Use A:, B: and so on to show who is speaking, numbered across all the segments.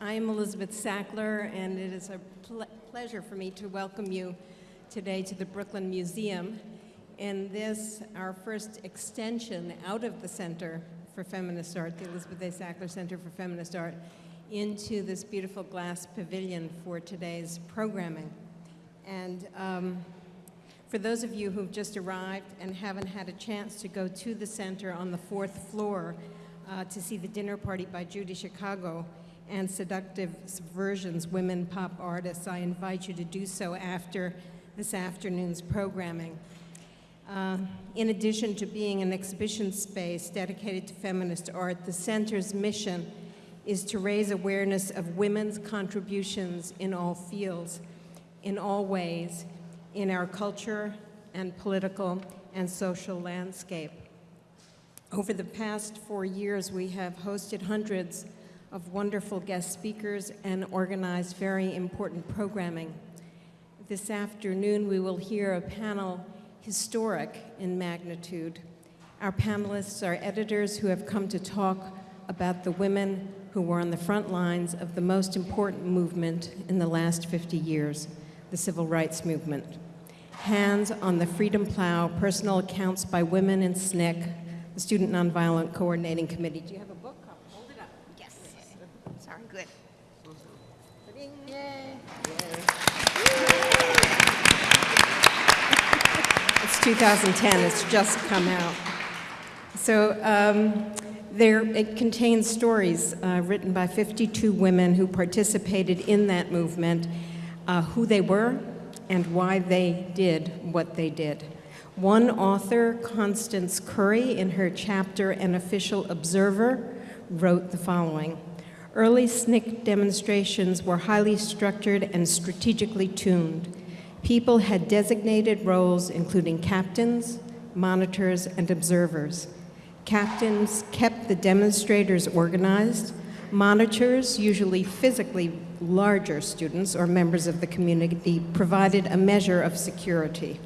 A: I'm Elizabeth Sackler, and it is a ple pleasure for me to welcome you today to the Brooklyn Museum in this, our first extension out of the Center for Feminist Art, the Elizabeth A. Sackler Center for Feminist Art, into this beautiful glass pavilion for today's programming. And um, for those of you who've just arrived and haven't had a chance to go to the center on the fourth floor uh, to see the dinner party by Judy Chicago and Seductive Subversions, Women Pop Artists, I invite you to do so after this afternoon's programming. Uh, in addition to being an exhibition space dedicated to feminist art, the center's mission is to raise awareness of women's contributions in all fields, in all ways, in our culture and political and social landscape. Over the past four years, we have hosted hundreds of wonderful guest speakers and organized very important programming. This afternoon, we will hear a panel historic in magnitude. Our panelists are editors who have come to talk about the women who were on the front lines of the most important movement in the last 50 years, the civil rights movement. Hands on the Freedom Plow, personal accounts by women in SNCC, the Student Nonviolent Coordinating Committee. Do you have a book? Hold it up.
B: Yes. Sorry, good.
A: Yay. It's 2010, it's just come out. So um, there, it contains stories uh, written by 52 women who participated in that movement, uh, who they were, and why they did what they did. One author, Constance Curry, in her chapter An Official Observer, wrote the following. Early SNCC demonstrations were highly structured and strategically tuned. People had designated roles including captains, monitors, and observers. Captains kept the demonstrators organized. Monitors, usually physically larger students or members of the community, provided a measure of security.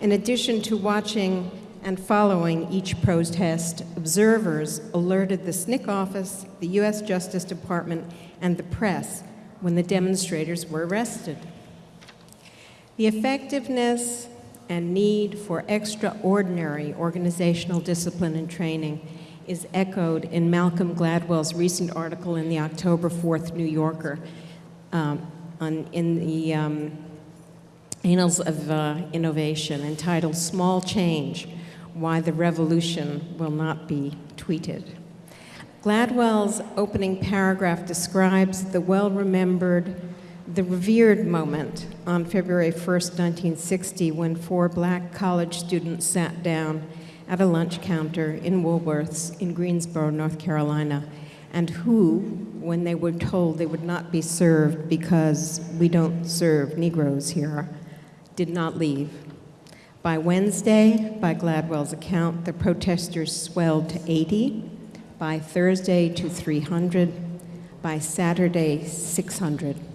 A: In addition to watching and following each protest, observers alerted the SNCC office, the U.S. Justice Department, and the press when the demonstrators were arrested. The effectiveness and need for extraordinary organizational discipline and training is echoed in Malcolm Gladwell's recent article in the October 4th New Yorker um, on, in the um, Annals of uh, Innovation entitled Small Change, Why the Revolution Will Not Be Tweeted. Gladwell's opening paragraph describes the well-remembered the revered moment on February 1st, 1960, when four black college students sat down at a lunch counter in Woolworth's in Greensboro, North Carolina, and who, when they were told they would not be served because we don't serve Negroes here, did not leave. By Wednesday, by Gladwell's account, the protesters swelled to 80, by Thursday to 300, by Saturday, 600.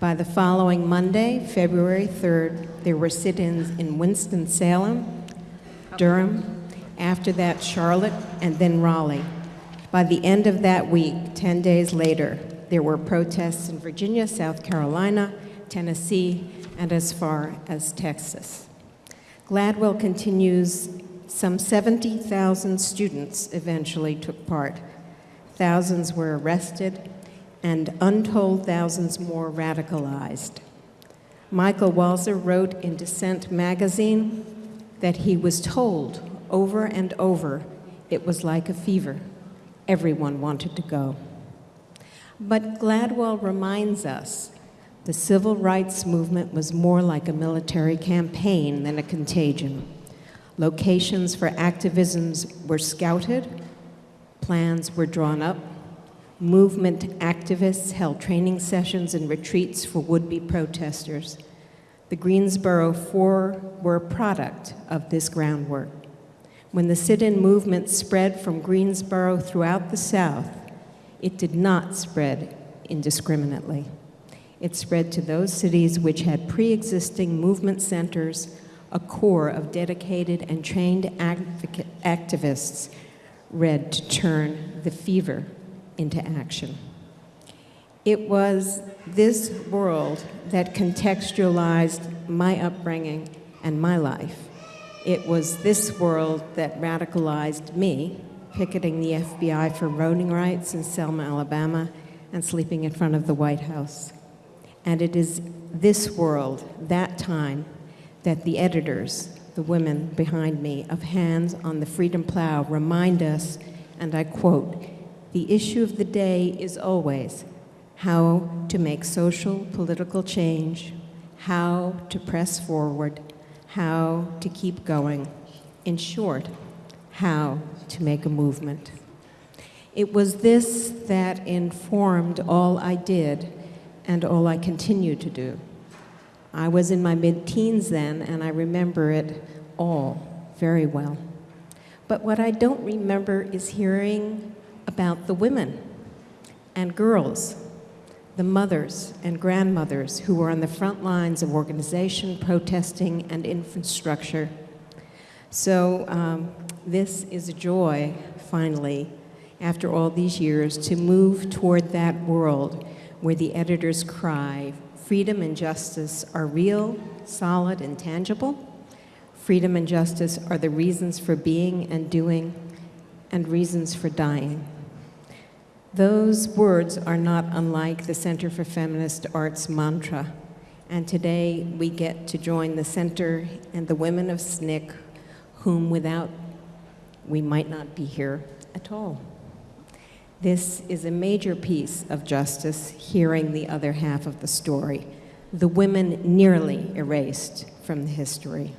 A: By the following Monday, February 3rd, there were sit-ins in Winston-Salem, Durham, after that Charlotte, and then Raleigh. By the end of that week, 10 days later, there were protests in Virginia, South Carolina, Tennessee, and as far as Texas. Gladwell continues, some 70,000 students eventually took part. Thousands were arrested, and untold thousands more radicalized. Michael Walzer wrote in Dissent magazine that he was told over and over it was like a fever. Everyone wanted to go. But Gladwell reminds us the civil rights movement was more like a military campaign than a contagion. Locations for activisms were scouted, plans were drawn up, Movement activists held training sessions and retreats for would-be protesters. The Greensboro Four were a product of this groundwork. When the sit-in movement spread from Greensboro throughout the South, it did not spread indiscriminately. It spread to those cities which had pre-existing movement centers, a core of dedicated and trained activists ready to turn the fever into action. It was this world that contextualized my upbringing and my life. It was this world that radicalized me, picketing the FBI for voting rights in Selma, Alabama, and sleeping in front of the White House. And it is this world, that time, that the editors, the women behind me, of Hands on the Freedom Plow remind us, and I quote, the issue of the day is always how to make social, political change, how to press forward, how to keep going. In short, how to make a movement. It was this that informed all I did and all I continue to do. I was in my mid-teens then, and I remember it all very well. But what I don't remember is hearing about the women and girls, the mothers and grandmothers who were on the front lines of organization, protesting, and infrastructure. So um, this is a joy, finally, after all these years, to move toward that world where the editors cry, freedom and justice are real, solid, and tangible. Freedom and justice are the reasons for being and doing and reasons for dying. Those words are not unlike the Center for Feminist Arts mantra. And today we get to join the center and the women of SNCC, whom without we might not be here at all. This is a major piece of justice, hearing the other half of the story. The women nearly erased from the history.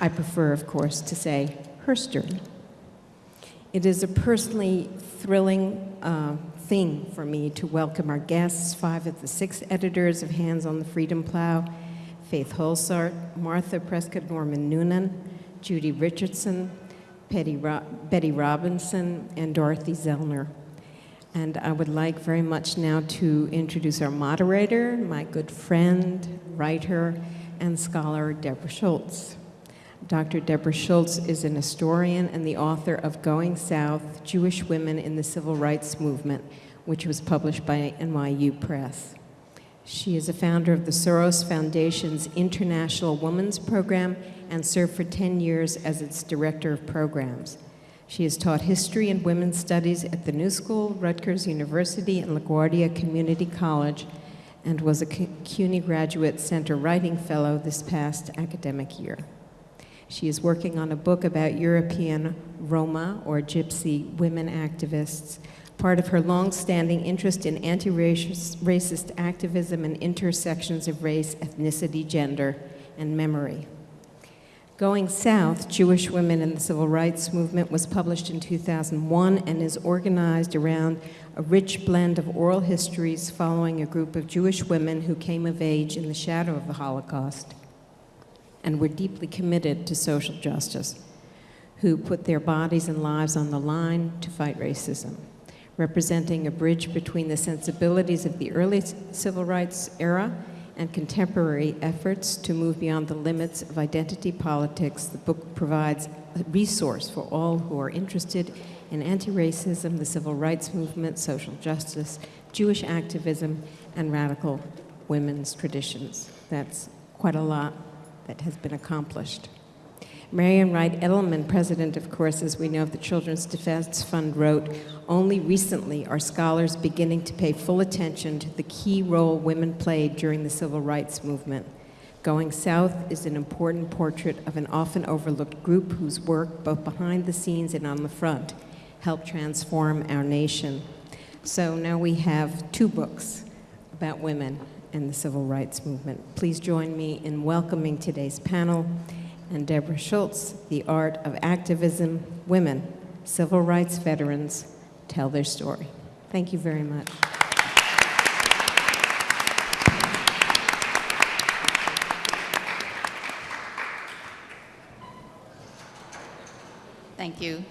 A: I prefer, of course, to say herstory. It is a personally thrilling uh, thing for me to welcome our guests, five of the six editors of Hands on the Freedom Plow, Faith Holsaert, Martha Prescott Norman Noonan, Judy Richardson, Ro Betty Robinson, and Dorothy Zellner. And I would like very much now to introduce our moderator, my good friend, writer, and scholar, Deborah Schultz. Dr. Deborah Schultz is an historian and the author of Going South, Jewish Women in the Civil Rights Movement, which was published by NYU Press. She is a founder of the Soros Foundation's International Women's Program and served for 10 years as its director of programs. She has taught history and women's studies at the New School, Rutgers University, and LaGuardia Community College, and was a CUNY Graduate Center Writing Fellow this past academic year. She is working on a book about European Roma, or Gypsy, women activists, part of her long-standing interest in anti-racist activism and intersections of race, ethnicity, gender, and memory. Going South, Jewish Women in the Civil Rights Movement was published in 2001 and is organized around a rich blend of oral histories following a group of Jewish women who came of age in the shadow of the Holocaust and were deeply committed to social justice, who put their bodies and lives on the line to fight racism, representing a bridge between the sensibilities of the early civil rights era and contemporary efforts to move beyond the limits of identity politics, the book provides a resource for all who are interested in anti-racism, the civil rights movement, social justice, Jewish activism, and radical women's traditions. That's quite a lot that has been accomplished. Marian Wright Edelman, president, of course, as we know, of the Children's Defense Fund, wrote, only recently are scholars beginning to pay full attention to the key role women played during the civil rights movement. Going South is an important portrait of an often overlooked group whose work, both behind the scenes and on the front, helped transform our nation. So now we have two books about women and the civil rights movement. Please join me in welcoming today's panel and Deborah Schultz, The Art of Activism, Women, Civil Rights Veterans, Tell Their Story. Thank you very much.
C: Thank you.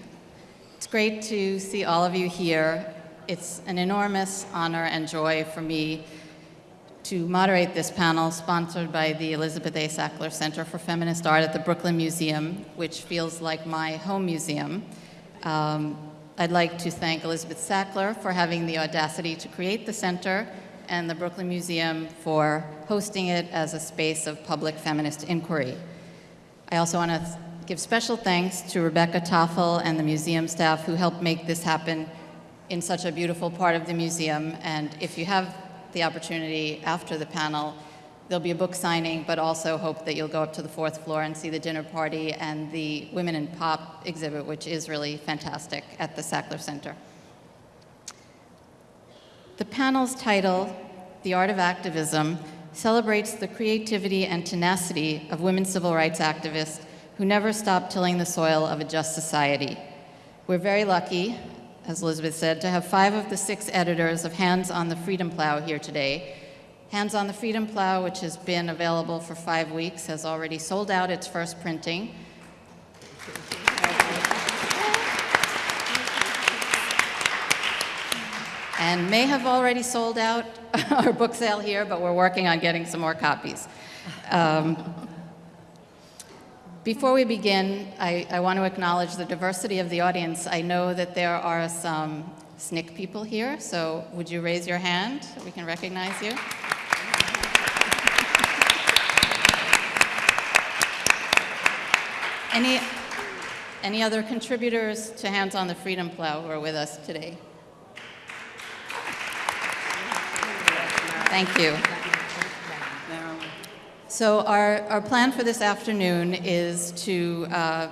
C: It's great to see all of you here. It's an enormous honor and joy for me to moderate this panel sponsored by the Elizabeth A. Sackler Center for Feminist Art at the Brooklyn Museum, which feels like my home museum. Um, I'd like to thank Elizabeth Sackler for having the audacity to create the center and the Brooklyn Museum for hosting it as a space of public feminist inquiry. I also want to give special thanks to Rebecca Toffel and the museum staff who helped make this happen in such a beautiful part of the museum. And if you have the opportunity after the panel, there'll be a book signing, but also hope that you'll go up to the fourth floor and see the dinner party and the Women in Pop exhibit, which is really fantastic at the Sackler Center. The panel's title, The Art of Activism, celebrates the creativity and tenacity of women civil rights activists who never stop tilling the soil of a just society. We're very lucky, as Elizabeth said, to have five of the six editors of Hands on the Freedom Plow here today. Hands on the Freedom Plow, which has been available for five weeks, has already sold out its first printing. and may have already sold out our book sale here, but we're working on getting some more copies. Um, before we begin, I, I, want to acknowledge the diversity of the audience. I know that there are some SNCC people here, so would you raise your hand so we can recognize you? Any, any other contributors to Hands on the Freedom Plow who are with us today? Thank you. So our, our plan for this afternoon is to uh,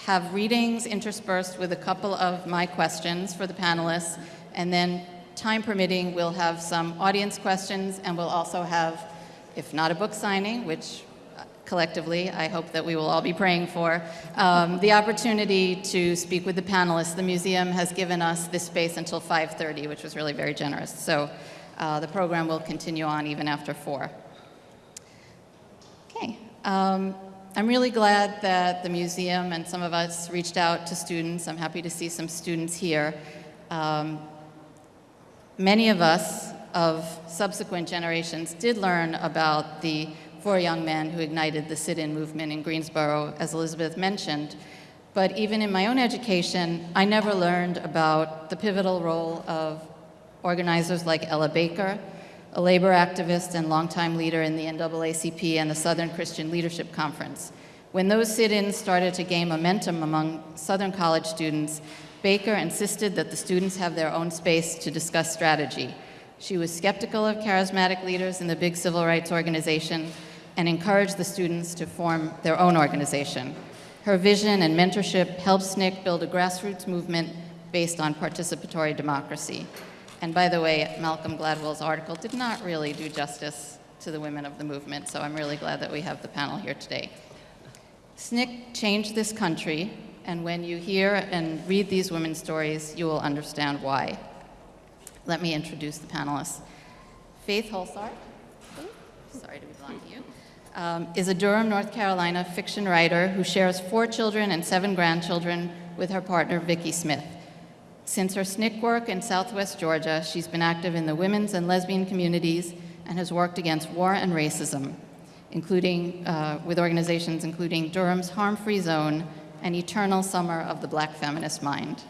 C: have readings interspersed with a couple of my questions for the panelists, and then time permitting, we'll have some audience questions, and we'll also have, if not a book signing, which uh, collectively I hope that we will all be praying for, um, the opportunity to speak with the panelists. The museum has given us this space until 5.30, which was really very generous. So uh, the program will continue on even after 4. Um, I'm really glad that the museum and some of us reached out to students. I'm happy to see some students here. Um, many of us of subsequent generations did learn about the four young men who ignited the sit-in movement in Greensboro, as Elizabeth mentioned. But even in my own education, I never learned about the pivotal role of organizers like Ella Baker, a labor activist and longtime leader in the NAACP and the Southern Christian Leadership Conference. When those sit-ins started to gain momentum among Southern college students, Baker insisted that the students have their own space to discuss strategy. She was skeptical of charismatic leaders in the big civil rights organization and encouraged the students to form their own organization. Her vision and mentorship helped SNCC build a grassroots movement based on participatory democracy. And by the way, Malcolm Gladwell's article did not really do justice to the women of the movement, so I'm really glad that we have the panel here today. SNCC changed this country, and when you hear and read these women's stories, you will understand why. Let me introduce the panelists. Faith Holsaert, sorry to be blind to you, um, is a Durham, North Carolina fiction writer who shares four children and seven grandchildren with her partner, Vicki Smith. Since her SNCC work in Southwest Georgia, she's been active in the women's and lesbian communities and has worked against war and racism, including uh, with organizations including Durham's Harm Free Zone and Eternal Summer of the Black Feminist Mind,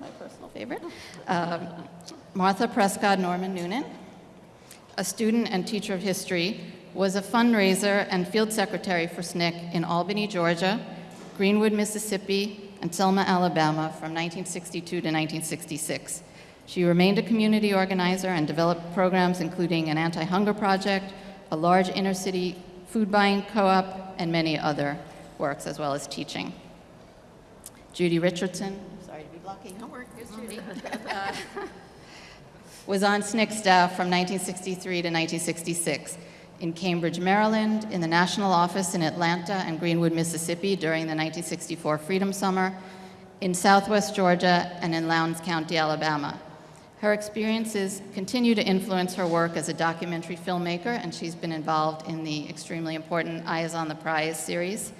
C: my personal favorite. Um, Martha Prescott Norman Noonan, a student and teacher of history, was a fundraiser and field secretary for SNCC in Albany, Georgia, Greenwood, Mississippi, and Selma, Alabama from 1962 to 1966. She remained a community organizer and developed programs including an anti-hunger project, a large inner-city food buying co-op, and many other works, as well as teaching. Judy Richardson, sorry to be blocking.
B: Don't worry, here's Judy.
C: uh, was on SNCC staff from 1963 to 1966 in Cambridge, Maryland, in the national office in Atlanta and Greenwood, Mississippi during the 1964 Freedom Summer, in southwest Georgia, and in Lowndes County, Alabama. Her experiences continue to influence her work as a documentary filmmaker, and she's been involved in the extremely important Eyes on the Prize series,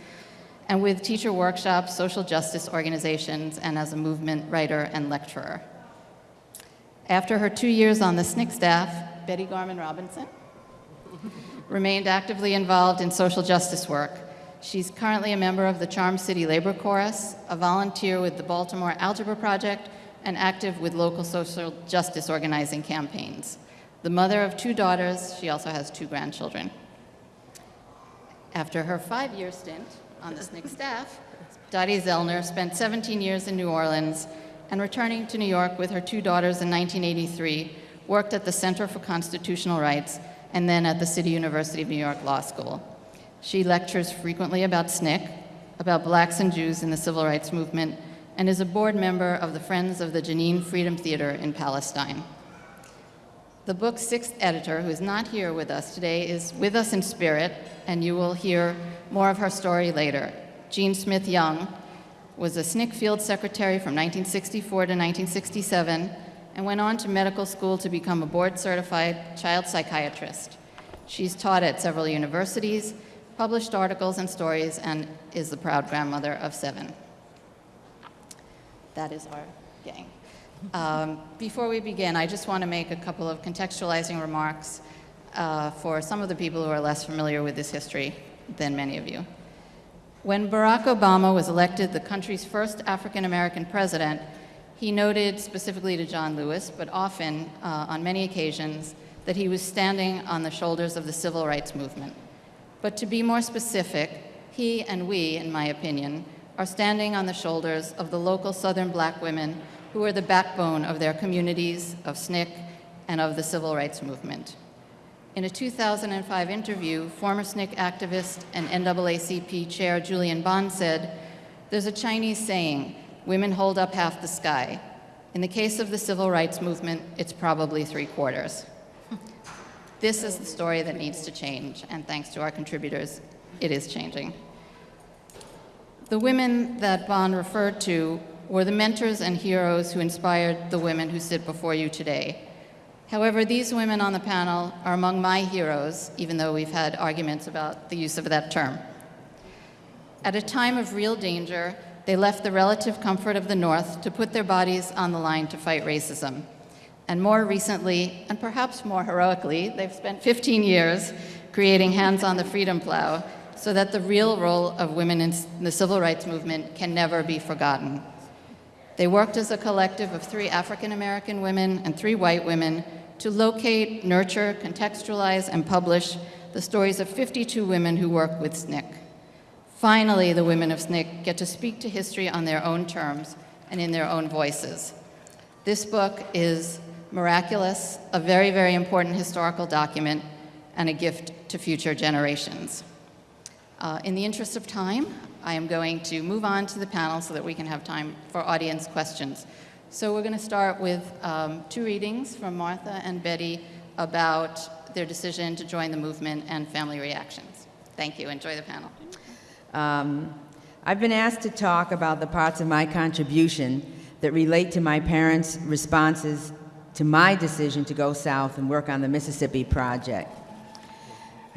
C: and with teacher workshops, social justice organizations, and as a movement writer and lecturer. After her two years on the SNCC staff, Betty Garman Robinson, remained actively involved in social justice work. She's currently a member of the Charm City Labor Chorus, a volunteer with the Baltimore Algebra Project, and active with local social justice organizing campaigns. The mother of two daughters, she also has two grandchildren. After her five-year stint on the SNCC staff, Dottie Zellner spent 17 years in New Orleans and returning to New York with her two daughters in 1983, worked at the Center for Constitutional Rights and then at the City University of New York Law School. She lectures frequently about SNCC, about blacks and Jews in the civil rights movement, and is a board member of the Friends of the Jenin Freedom Theater in Palestine. The book's sixth editor, who is not here with us today, is with us in spirit, and you will hear more of her story later. Jean Smith Young was a SNCC field secretary from 1964 to 1967 and went on to medical school to become a board certified child psychiatrist. She's taught at several universities, published articles and stories, and is the proud grandmother of seven. That is our gang. Um, before we begin, I just want to make a couple of contextualizing remarks uh, for some of the people who are less familiar with this history than many of you. When Barack Obama was elected the country's first African American president, he noted specifically to John Lewis, but often uh, on many occasions, that he was standing on the shoulders of the civil rights movement. But to be more specific, he and we, in my opinion, are standing on the shoulders of the local Southern black women who are the backbone of their communities, of SNCC, and of the civil rights movement. In a 2005 interview, former SNCC activist and NAACP chair Julian Bond said, there's a Chinese saying, women hold up half the sky. In the case of the civil rights movement, it's probably three quarters. this is the story that needs to change, and thanks to our contributors, it is changing. The women that Bond referred to were the mentors and heroes who inspired the women who sit before you today. However, these women on the panel are among my heroes, even though we've had arguments about the use of that term. At a time of real danger, they left the relative comfort of the North to put their bodies on the line to fight racism. And more recently, and perhaps more heroically, they've spent 15 years creating Hands on the Freedom Plow so that the real role of women in the civil rights movement can never be forgotten. They worked as a collective of three African American women and three white women to locate, nurture, contextualize, and publish the stories of 52 women who work with SNCC. Finally, the women of SNCC get to speak to history on their own terms and in their own voices. This book is miraculous, a very, very important historical document, and a gift to future generations. Uh, in the interest of time, I am going to move on to the panel so that we can have time for audience questions. So we're going to start with um, two readings from Martha and Betty about their decision to join the movement and family reactions. Thank you. Enjoy the panel.
D: Um, I've been asked to talk about the parts of my contribution that relate to my parents' responses to my decision to go south and work on the Mississippi Project.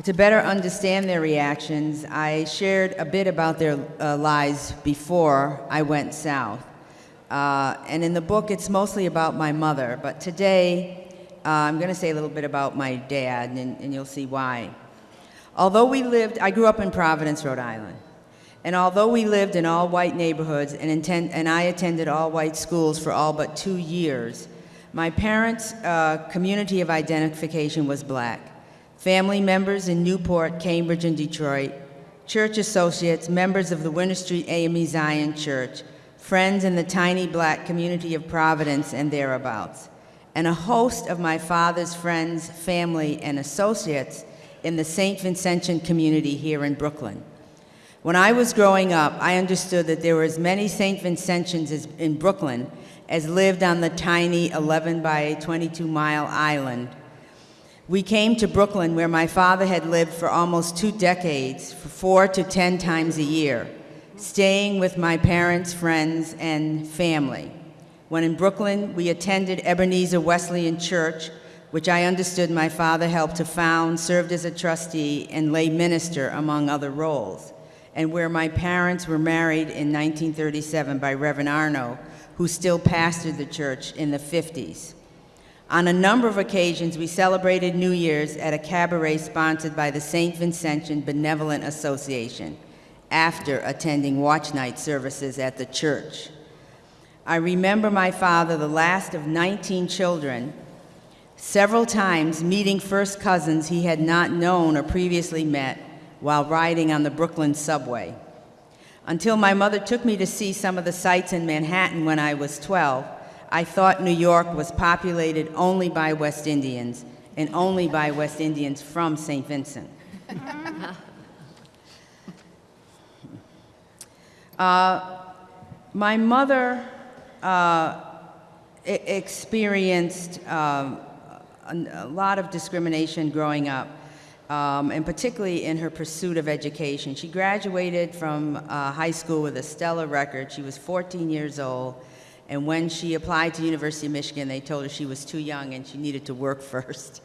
D: To better understand their reactions, I shared a bit about their uh, lives before I went south. Uh, and in the book, it's mostly about my mother, but today uh, I'm going to say a little bit about my dad, and, and you'll see why. Although we lived, I grew up in Providence, Rhode Island. And although we lived in all white neighborhoods and, intend, and I attended all white schools for all but two years, my parents' uh, community of identification was black family members in Newport, Cambridge, and Detroit, church associates, members of the Winter Street AME Zion Church, friends in the tiny black community of Providence and thereabouts, and a host of my father's friends, family, and associates in the St. Vincentian community here in Brooklyn. When I was growing up, I understood that there were as many St. Vincentians as, in Brooklyn as lived on the tiny 11 by 22 mile island we came to Brooklyn where my father had lived for almost two decades, for four to ten times a year, staying with my parents, friends, and family. When in Brooklyn, we attended Ebenezer Wesleyan Church, which I understood my father helped to found, served as a trustee, and lay minister, among other roles, and where my parents were married in 1937 by Reverend Arno, who still pastored the church in the 50s. On a number of occasions, we celebrated New Year's at a cabaret sponsored by the St. Vincentian Benevolent Association after attending watch night services at the church. I remember my father, the last of 19 children, several times meeting first cousins he had not known or previously met while riding on the Brooklyn subway. Until my mother took me to see some of the sights in Manhattan when I was 12, I thought New York was populated only by West Indians and only by West Indians from St. Vincent. Uh, my mother uh, experienced a, a lot of discrimination growing up, um, and particularly in her pursuit of education. She graduated from uh, high school with a stellar record. She was 14 years old, and when she applied to University of Michigan, they told her she was too young and she needed to work first.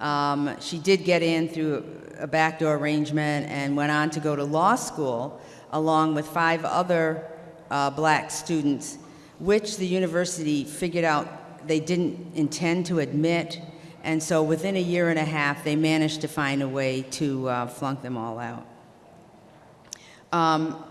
D: Um, she did get in through a backdoor arrangement and went on to go to law school along with five other uh, black students, which the university figured out they didn't intend to admit. And so within a year and a half, they managed to find a way to uh, flunk them all out. Um,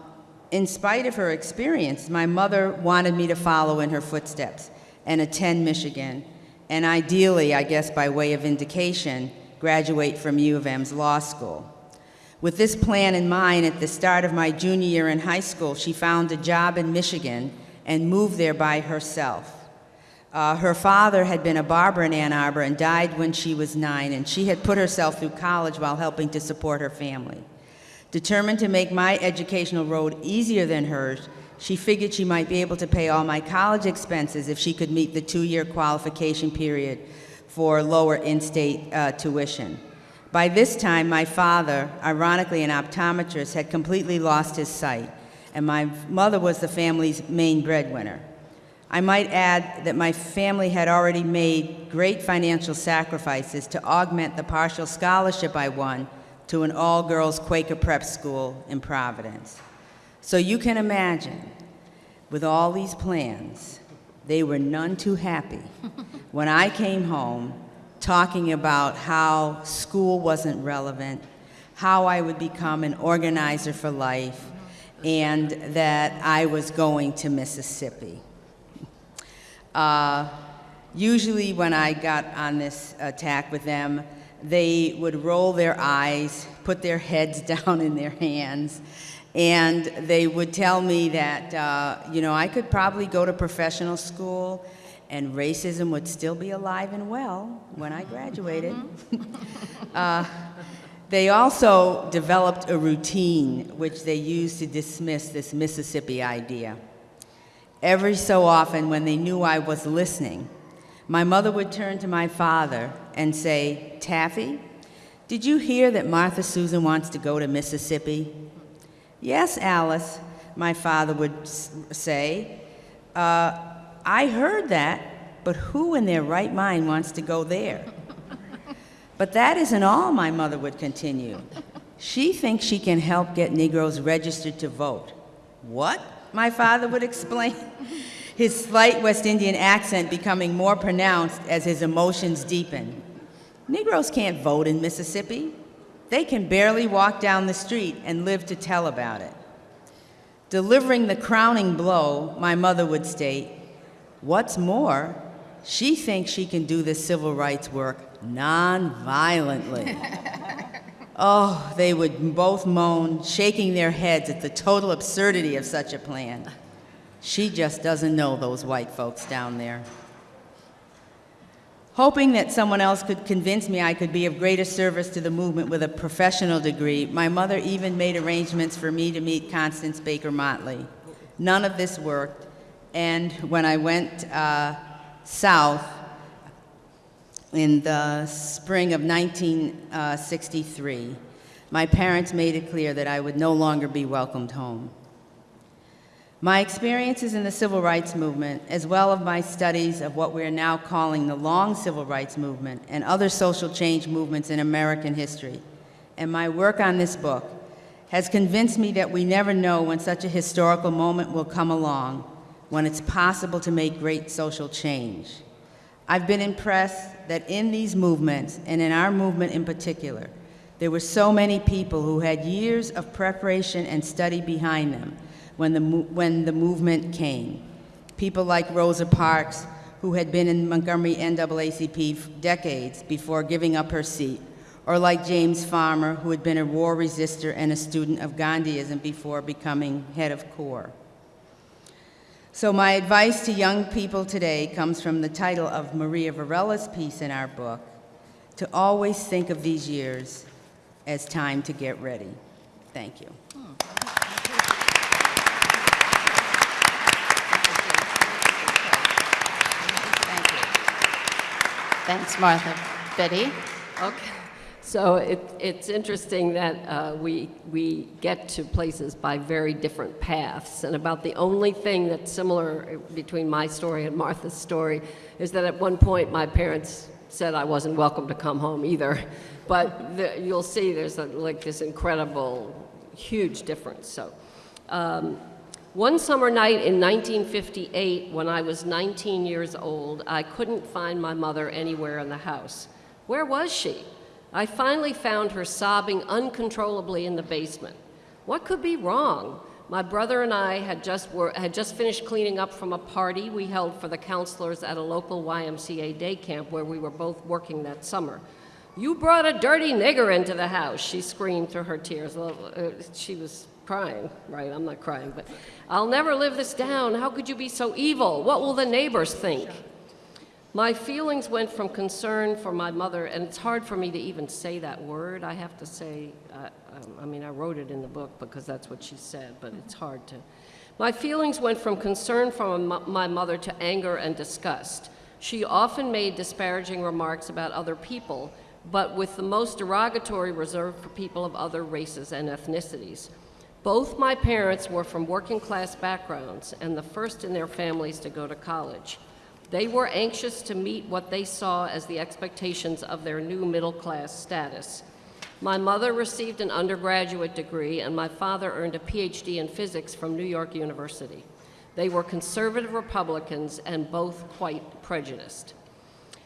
D: in spite of her experience, my mother wanted me to follow in her footsteps and attend Michigan, and ideally, I guess by way of indication, graduate from U of M's law school. With this plan in mind, at the start of my junior year in high school, she found a job in Michigan and moved there by herself. Uh, her father had been a barber in Ann Arbor and died when she was nine, and she had put herself through college while helping to support her family. Determined to make my educational road easier than hers, she figured she might be able to pay all my college expenses if she could meet the two year qualification period for lower in state uh, tuition. By this time, my father, ironically an optometrist, had completely lost his sight, and my mother was the family's main breadwinner. I might add that my family had already made great financial sacrifices to augment the partial scholarship I won to an all girls Quaker prep school in Providence. So you can imagine, with all these plans, they were none too happy when I came home talking about how school wasn't relevant, how I would become an organizer for life, and that I was going to Mississippi. Uh, usually, when I got on this attack with them, they would roll their eyes, put their heads down in their hands, and they would tell me that, uh, you know, I could probably go to professional school and racism would still be alive and well when I graduated. uh, they also developed a routine which they used to dismiss this Mississippi idea. Every so often, when they knew I was listening, my mother would turn to my father and say, Taffy, did you hear that Martha Susan wants to go to Mississippi? Yes, Alice, my father would say. Uh, I heard that, but who in their right mind wants to go there? But that isn't all, my mother would continue. She thinks she can help get Negroes registered to vote. What? My father would explain, his slight West Indian accent becoming more pronounced as his emotions deepened. Negroes can't vote in Mississippi. They can barely walk down the street and live to tell about it. Delivering the crowning blow, my mother would state, What's more, she thinks she can do this civil rights work non-violently. oh, they would both moan, shaking their heads at the total absurdity of such a plan. She just doesn't know those white folks down there. Hoping that someone else could convince me I could be of greater service to the movement with a professional degree, my mother even made arrangements for me to meet Constance Baker Motley. None of this worked, and when I went uh, south in the spring of 1963, uh, my parents made it clear that I would no longer be welcomed home. My experiences in the civil rights movement, as well as my studies of what we are now calling the long civil rights movement and other social change movements in American history, and my work on this book, has convinced me that we never know when such a historical moment will come along when it's possible to make great social change. I've been impressed that in these movements, and in our movement in particular, there were so many people who had years of preparation and study behind them when the, when the movement came. People like Rosa Parks, who had been in Montgomery NAACP decades before giving up her seat, or like James Farmer, who had been a war resistor and a student of Gandhiism before becoming head of CORE. So, my advice to young people today comes from the title of Maria Varela's piece in our book to always think of these years as time to get ready. Thank you.
C: Thank you. Thanks, Martha. Betty?
E: Okay, so it, it's interesting that uh, we, we get to places by very different paths, and about the only thing that's similar between my story and Martha's story is that at one point my parents said I wasn't welcome to come home either, but the, you'll see there's a, like this incredible, huge difference. So, um, one summer night in 1958, when I was 19 years old, I couldn't find my mother anywhere in the house. Where was she? I finally found her sobbing uncontrollably in the basement. What could be wrong? My brother and I had just, were, had just finished cleaning up from a party we held for the counselors at a local YMCA day camp where we were both working that summer. You brought a dirty nigger into the house, she screamed through her tears. Uh, she was crying, right? I'm not crying, but I'll never live this down. How could you be so evil? What will the neighbors think? My feelings went from concern for my mother, and it's hard for me to even say that word. I have to say, uh, um, I mean, I wrote it in the book because that's what she said, but it's hard to. My feelings went from concern for my mother to anger and disgust. She often made disparaging remarks about other people, but with the most derogatory reserved for people of other races and ethnicities. Both my parents were from working class backgrounds and the first in their families to go to college. They were anxious to meet what they saw as the expectations of their new middle class status. My mother received an undergraduate degree, and my father earned a PhD in physics from New York University. They were conservative Republicans and both quite prejudiced.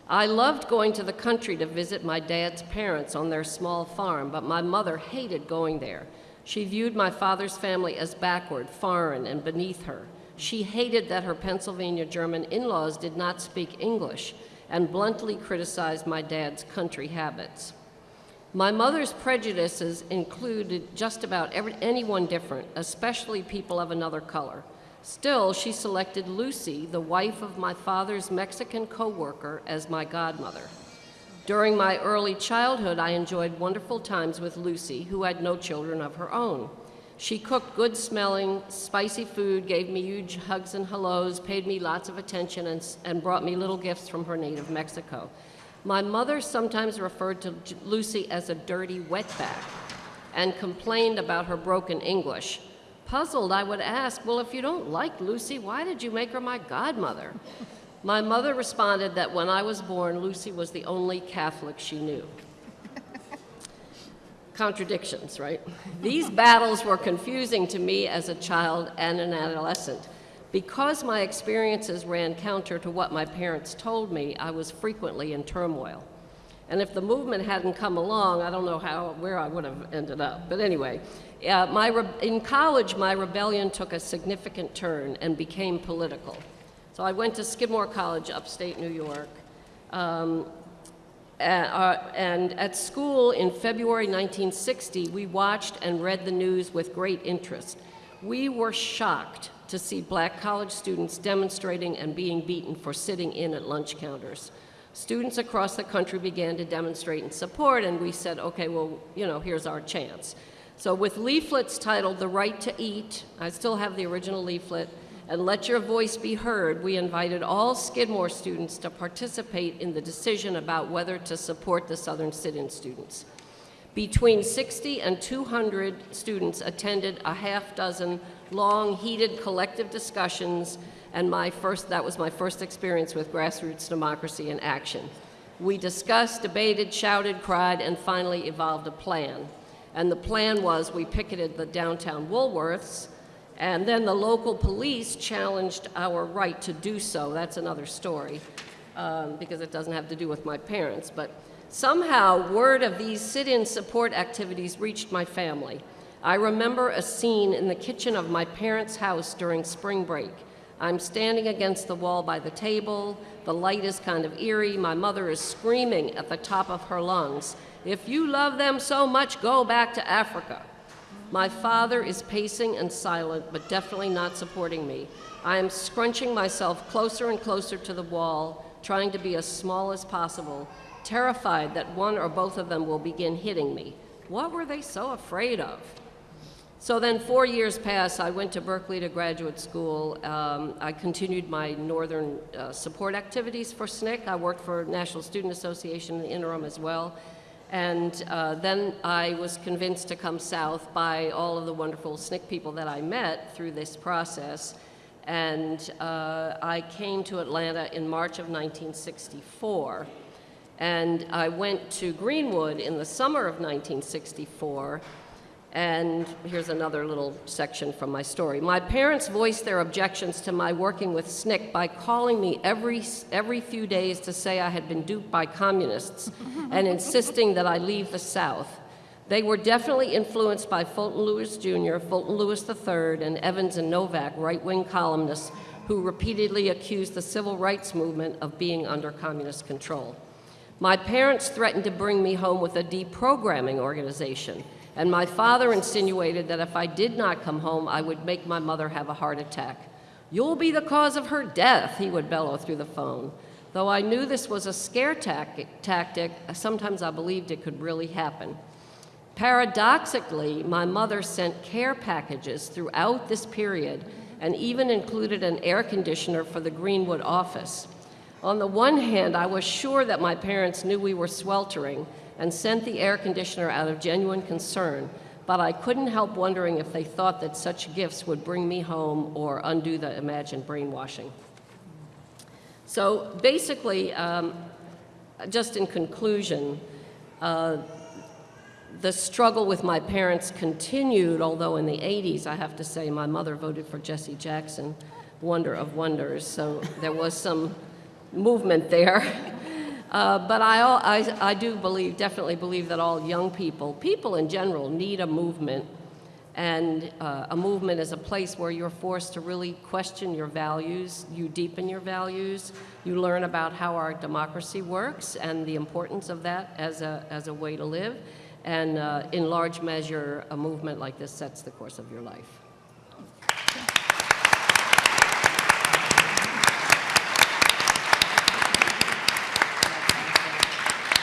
E: I loved going to the country to visit my dad's parents on their small farm, but my mother hated going there. She viewed my father's family as backward, foreign, and beneath her. She hated that her Pennsylvania German in laws did not speak English and bluntly criticized my dad's country habits. My mother's prejudices included just about every, anyone different, especially people of another color. Still, she selected Lucy, the wife of my father's Mexican co-worker, as my godmother. During my early childhood, I enjoyed wonderful times with Lucy, who had no children of her own. She cooked good smelling, spicy food, gave me huge hugs and hellos, paid me lots of attention, and, and brought me little gifts from her native Mexico. My mother sometimes referred to Lucy as a dirty wetback and complained about her broken English. Puzzled, I would ask, Well, if you don't like Lucy, why did you make her my godmother? My mother responded that when I was born, Lucy was the only Catholic she knew. Contradictions, right? These battles were confusing to me as a child and an adolescent. Because my experiences ran counter to what my parents told me, I was frequently in turmoil. And if the movement hadn't come along, I don't know how, where I would have ended up. But anyway, uh, my in college, my rebellion took a significant turn and became political. So I went to Skidmore College, upstate New York. Um, Uh, uh, and at school in February 1960, we watched and read the news with great interest. We were shocked to see black college students demonstrating and being beaten for sitting in at lunch counters. Students across the country began to demonstrate in support, and we said, okay, well, you know, here's our chance. So with leaflets titled The Right to Eat, I still have the original leaflet, and let your voice be heard, we invited all Skidmore students to participate in the decision about whether to support the Southern Sit-In students. Between 60 and 200 students attended a half dozen long, heated collective discussions, and my first, that was my first experience with grassroots democracy in action. We discussed, debated, shouted, cried, and finally evolved a plan. And the plan was we picketed the downtown Woolworths, and then the local police challenged our right to do so. That's another story, um, because it doesn't have to do with my parents. But somehow, word of these sit-in support activities reached my family. I remember a scene in the kitchen of my parents' house during spring break. I'm standing against the wall by the table. The light is kind of eerie. My mother is screaming at the top of her lungs, If you love them so much, go back to Africa. My father is pacing and silent, but definitely not supporting me. I am scrunching myself closer and closer to the wall, trying to be as small as possible, terrified that one or both of them will begin hitting me. What were they so afraid of? So then, four years passed. I went to Berkeley to graduate school. Um, I continued my northern uh, support activities for SNCC. I worked for National Student Association in the interim as well. And uh, then I was convinced to come south by all of the wonderful SNCC people that I met through this process. And uh, I came to Atlanta in March of 1964. And I went to Greenwood in the summer of 1964 and here's another little section from my story. My parents voiced their objections to my working with SNCC by calling me every, every few days to say I had been duped by communists and insisting that I leave the South. They were definitely influenced by Fulton Lewis Jr., Fulton Lewis III, and Evans and Novak, right wing columnists who repeatedly accused the civil rights movement of being under communist control. My parents threatened to bring me home with a deprogramming organization and my father insinuated that if I did not come home, I would make my mother have a heart attack. You'll be the cause of her death, he would bellow through the phone. Though I knew this was a scare tactic, sometimes I believed it could really happen. Paradoxically, my mother sent care packages throughout this period and even included an air conditioner for the Greenwood office. On the one hand, I was sure that my parents knew we were sweltering, and sent the air conditioner out of genuine concern, but I couldn't help wondering if they thought that such gifts would bring me home or undo the imagined brainwashing. So basically, um, just in conclusion, uh, the struggle with my parents continued, although in the 80s, I have to say, my mother voted for Jesse Jackson, wonder of wonders, so there was some movement there. Uh, but I, I, I do believe, definitely believe that all young people, people in general, need a movement. And uh, a movement is a place where you're forced to really question your values, you deepen your values, you learn about how our democracy works and the importance of that as a, as a way to live. And uh, in large measure, a movement like this sets the course of your life.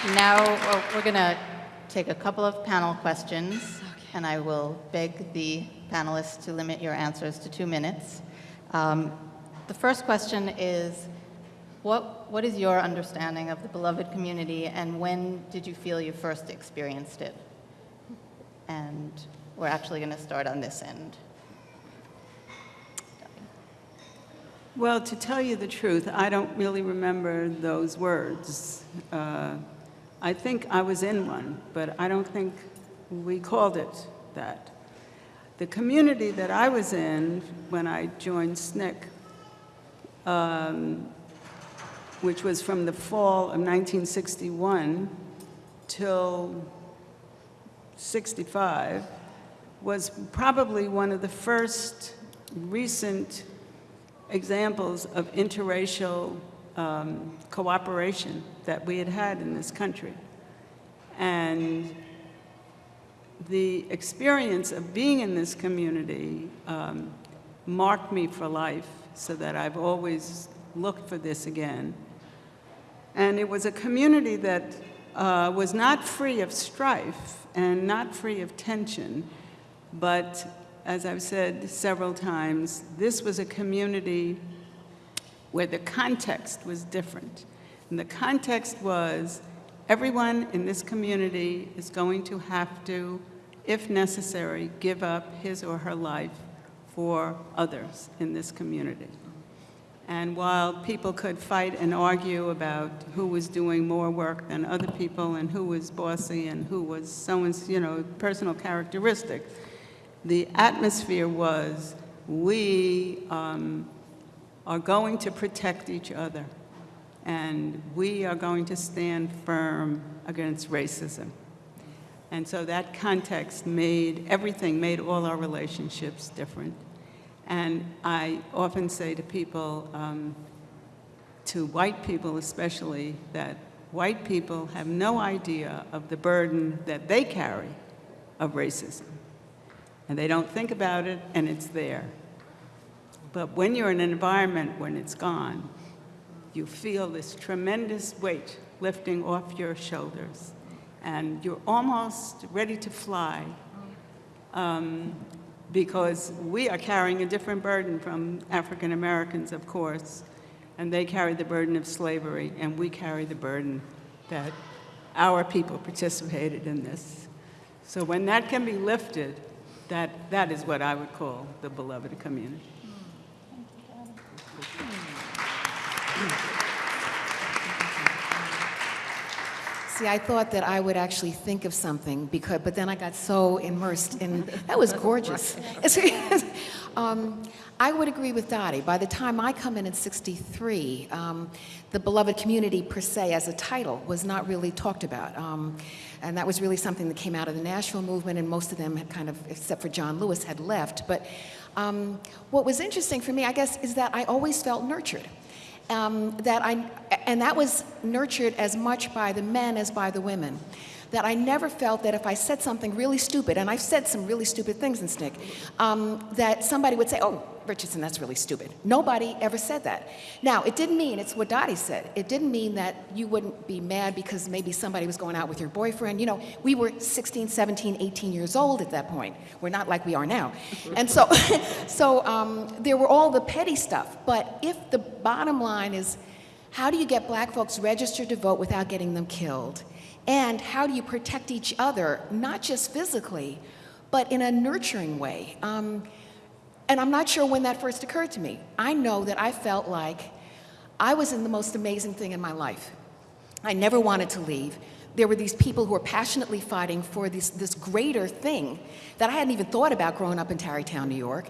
C: Now, well, we're going to take a couple of panel questions, and I will beg the panelists to limit your answers to two minutes. Um, the first question is, what, what is your understanding of the beloved community, and when did you feel you first experienced it? And we're actually going to start on this end.
F: Well, to tell you the truth, I don't really remember those words. Uh, I think I was in one, but I don't think we called it that. The community that I was in when I joined SNCC, um, which was from the fall of 1961 till 65, was probably one of the first recent examples of interracial um, cooperation that we had had in this country. And the experience of being in this community um, marked me for life so that I've always looked for this again. And it was a community that uh, was not free of strife and not free of tension, but as I've said several times, this was a community where the context was different. And the context was everyone in this community is going to have to, if necessary, give up his or her life for others in this community. And while people could fight and argue about who was doing more work than other people and who was bossy and who was someone's, you know, personal characteristic, the atmosphere was we um, are going to protect each other. And we are going to stand firm against racism. And so that context made everything, made all our relationships different. And I often say to people, um, to white people especially, that white people have no idea of the burden that they carry of racism. And they don't think about it, and it's there. But when you're in an environment when it's gone, you feel this tremendous weight lifting off your shoulders, and you're almost ready to fly um, because we are carrying a different burden from African Americans, of course, and they carry the burden of slavery, and we carry the burden that our people participated in this. So when that can be lifted, that, that is what I would call the beloved community.
B: See, I thought that I would actually think of something, because, but then I got so immersed in, that was gorgeous. Um, I would agree with Dottie. By the time I come in in 63, um, the beloved community per se as a title was not really talked about. Um, and that was really something that came out of the Nashville movement, and most of them had kind of, except for John Lewis, had left. But um, what was interesting for me, I guess, is that I always felt nurtured um, that I, and that was nurtured as much by the men as by the women. That I never felt that if I said something really stupid, and I've said some really stupid things in SNCC, um, that somebody would say, oh, Richardson, that's really stupid. Nobody ever said that. Now, it didn't mean, it's what Dottie said, it didn't mean that you wouldn't be mad because maybe somebody was going out with your boyfriend. You know, we were 16, 17, 18 years old at that point. We're not like we are now. And so, so um, there were all the petty stuff. But if the bottom line is, how do you get black folks registered to vote without getting them killed? And how do you protect each other, not just physically, but in a nurturing way? Um, and I'm not sure when that first occurred to me. I know that I felt like I was in the most amazing thing in my life. I never wanted to leave. There were these people who were passionately fighting for this, this greater thing that I hadn't even thought about growing up in Tarrytown, New York.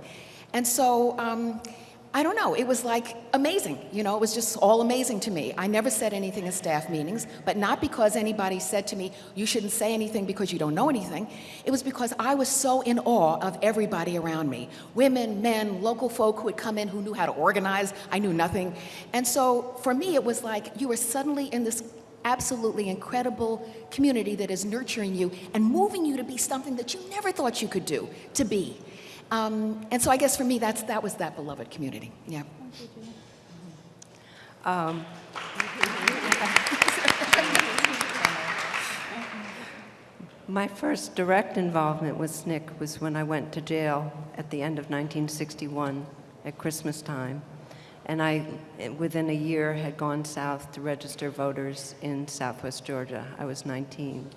B: And so, um, I don't know, it was like amazing. You know, it was just all amazing to me. I never said anything in staff meetings, but not because anybody said to me, you shouldn't say anything because you don't know anything. It was because I was so in awe of everybody around me women, men, local folk who had come in who knew how to organize. I knew nothing. And so for me, it was like you were suddenly in this absolutely incredible community that is nurturing you and moving you to be something that you never thought you could do, to be. Um, and so I guess for me, that's, that was that beloved community. Yeah.
A: My first direct involvement with SNCC was when I went to jail at the end of 1961 at Christmas time. And I, within a year, had gone south to register voters in southwest Georgia. I was 19.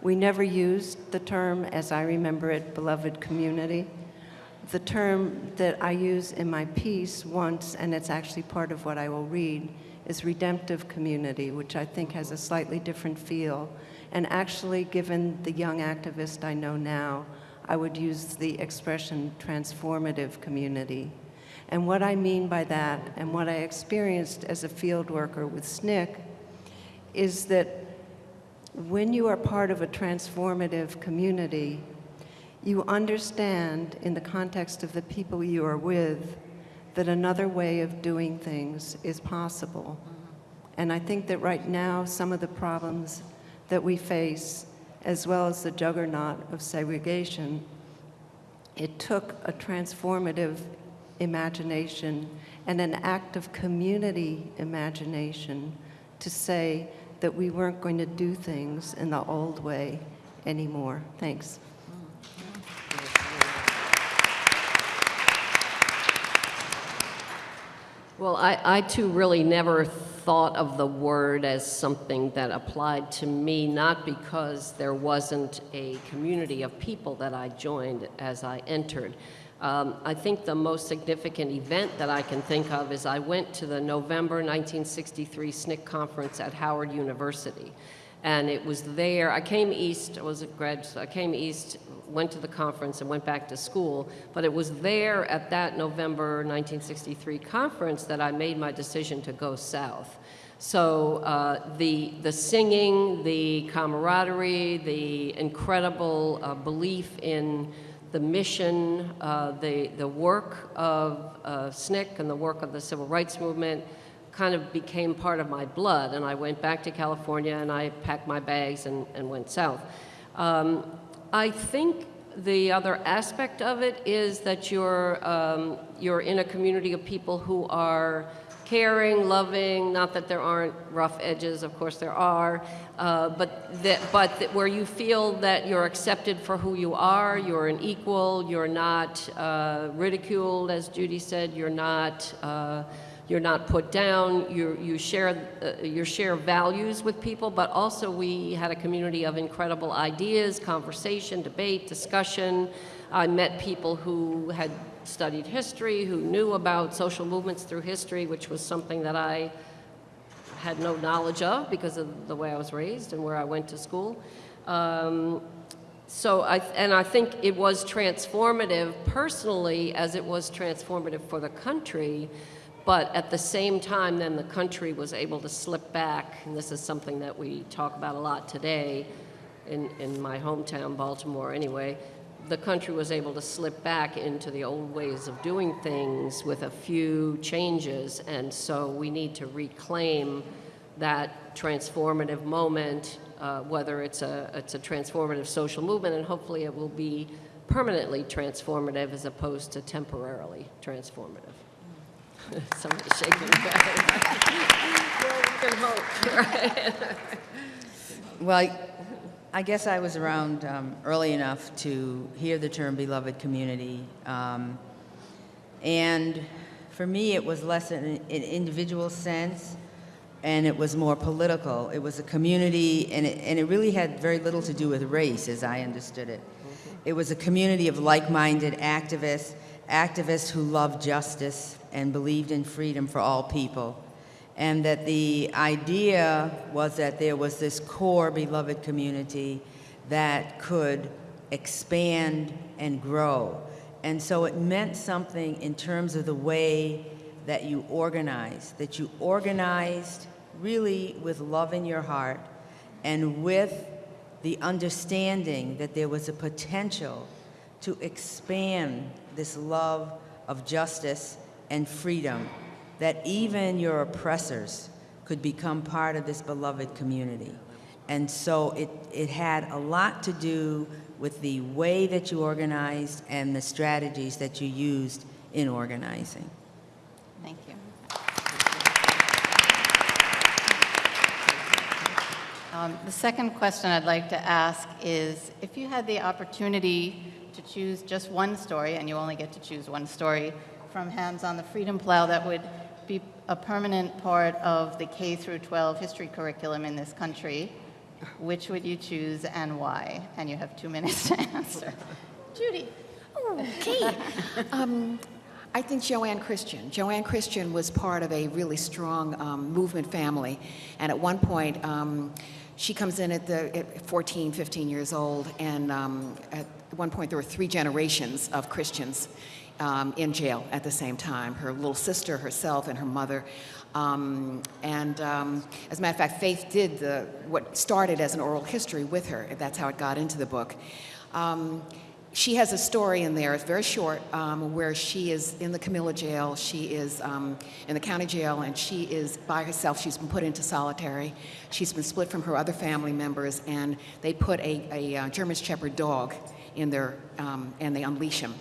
A: We never used the term, as I remember it, beloved community. The term that I use in my piece once, and it's actually part of what I will read, is redemptive community, which I think has a slightly different feel. And actually, given the young activist I know now, I would use the expression transformative community. And what I mean by that, and what I experienced as a field worker with SNCC, is that when you are part of a transformative community, you understand in the context of the people you are with that another way of doing things is possible. And I think that right now, some of the problems that we face, as well as the juggernaut of segregation, it took a transformative imagination and an act of community imagination to say that we weren't going to do things in the old way anymore. Thanks.
E: Well, I, I too really never thought of the word as something that applied to me, not because there wasn't a community of people that I joined as I entered. Um, I think the most significant event that I can think of is I went to the November 1963 SNCC conference at Howard University. And it was there, I came east, I was a grad, I came east, went to the conference and went back to school, but it was there at that November 1963 conference that I made my decision to go south. So uh, the, the singing, the camaraderie, the incredible uh, belief in the mission, uh, the, the work of uh, SNCC and the work of the civil rights movement kind of became part of my blood. And I went back to California and I packed my bags and, and went south. Um, I think the other aspect of it is that you're, um, you're in a community of people who are caring, loving, not that there aren't rough edges, of course there are, uh, but, that, but that where you feel that you're accepted for who you are, you're an equal, you're not uh, ridiculed, as Judy said, you're not, uh, you're not put down, you, you, share, uh, you share values with people, but also we had a community of incredible ideas, conversation, debate, discussion. I met people who had studied history, who knew about social movements through history, which was something that I had no knowledge of because of the way I was raised and where I went to school. Um, so I, and I think it was transformative personally as it was transformative for the country, but at the same time then the country was able to slip back, and this is something that we talk about a lot today in, in my hometown, Baltimore anyway, the country was able to slip back into the old ways of doing things with a few changes, and so we need to reclaim that transformative moment, uh, whether it's a, it's a transformative social movement, and hopefully it will be permanently transformative as opposed to temporarily transformative. Somebody's shaking their head. Well, we can hope, right?
D: Well, I guess I was around um, early enough to hear the term beloved community. Um, and for me, it was less in an individual sense and it was more political. It was a community, and it, and it really had very little to do with race, as I understood it. It was a community of like-minded activists, activists who loved justice and believed in freedom for all people and that the idea was that there was this core beloved community that could expand and grow. And so it meant something in terms of the way that you organized, that you organized really with love in your heart and with the understanding that there was a potential to expand this love of justice and freedom that even your oppressors could become part of this beloved community. And so it, it had a lot to do with the way that you organized and the strategies that you used in organizing.
C: Thank you. Um, the second question I'd like to ask is, if you had the opportunity to choose just one story, and you only get to choose one story from Hands on the Freedom Plow that would be a permanent part of the K through 12 history curriculum in this country, which would you choose and why? And you have two minutes to answer. Judy.
B: Okay. um, I think Joanne Christian. Joanne Christian was part of a really strong um, movement family. And at one point, um, she comes in at, the, at 14, 15 years old, and um, at one point there were three generations of Christians um, in jail at the same time. Her little sister, herself, and her mother. Um, and um, as a matter of fact, Faith did the, what started as an oral history with her. That's how it got into the book. Um, she has a story in there, it's very short, um, where she is in the Camilla jail. She is um, in the county jail, and she is by herself. She's been put into solitary. She's been split from her other family members, and they put a, a, uh, German Shepherd dog in there, um, and they unleash him.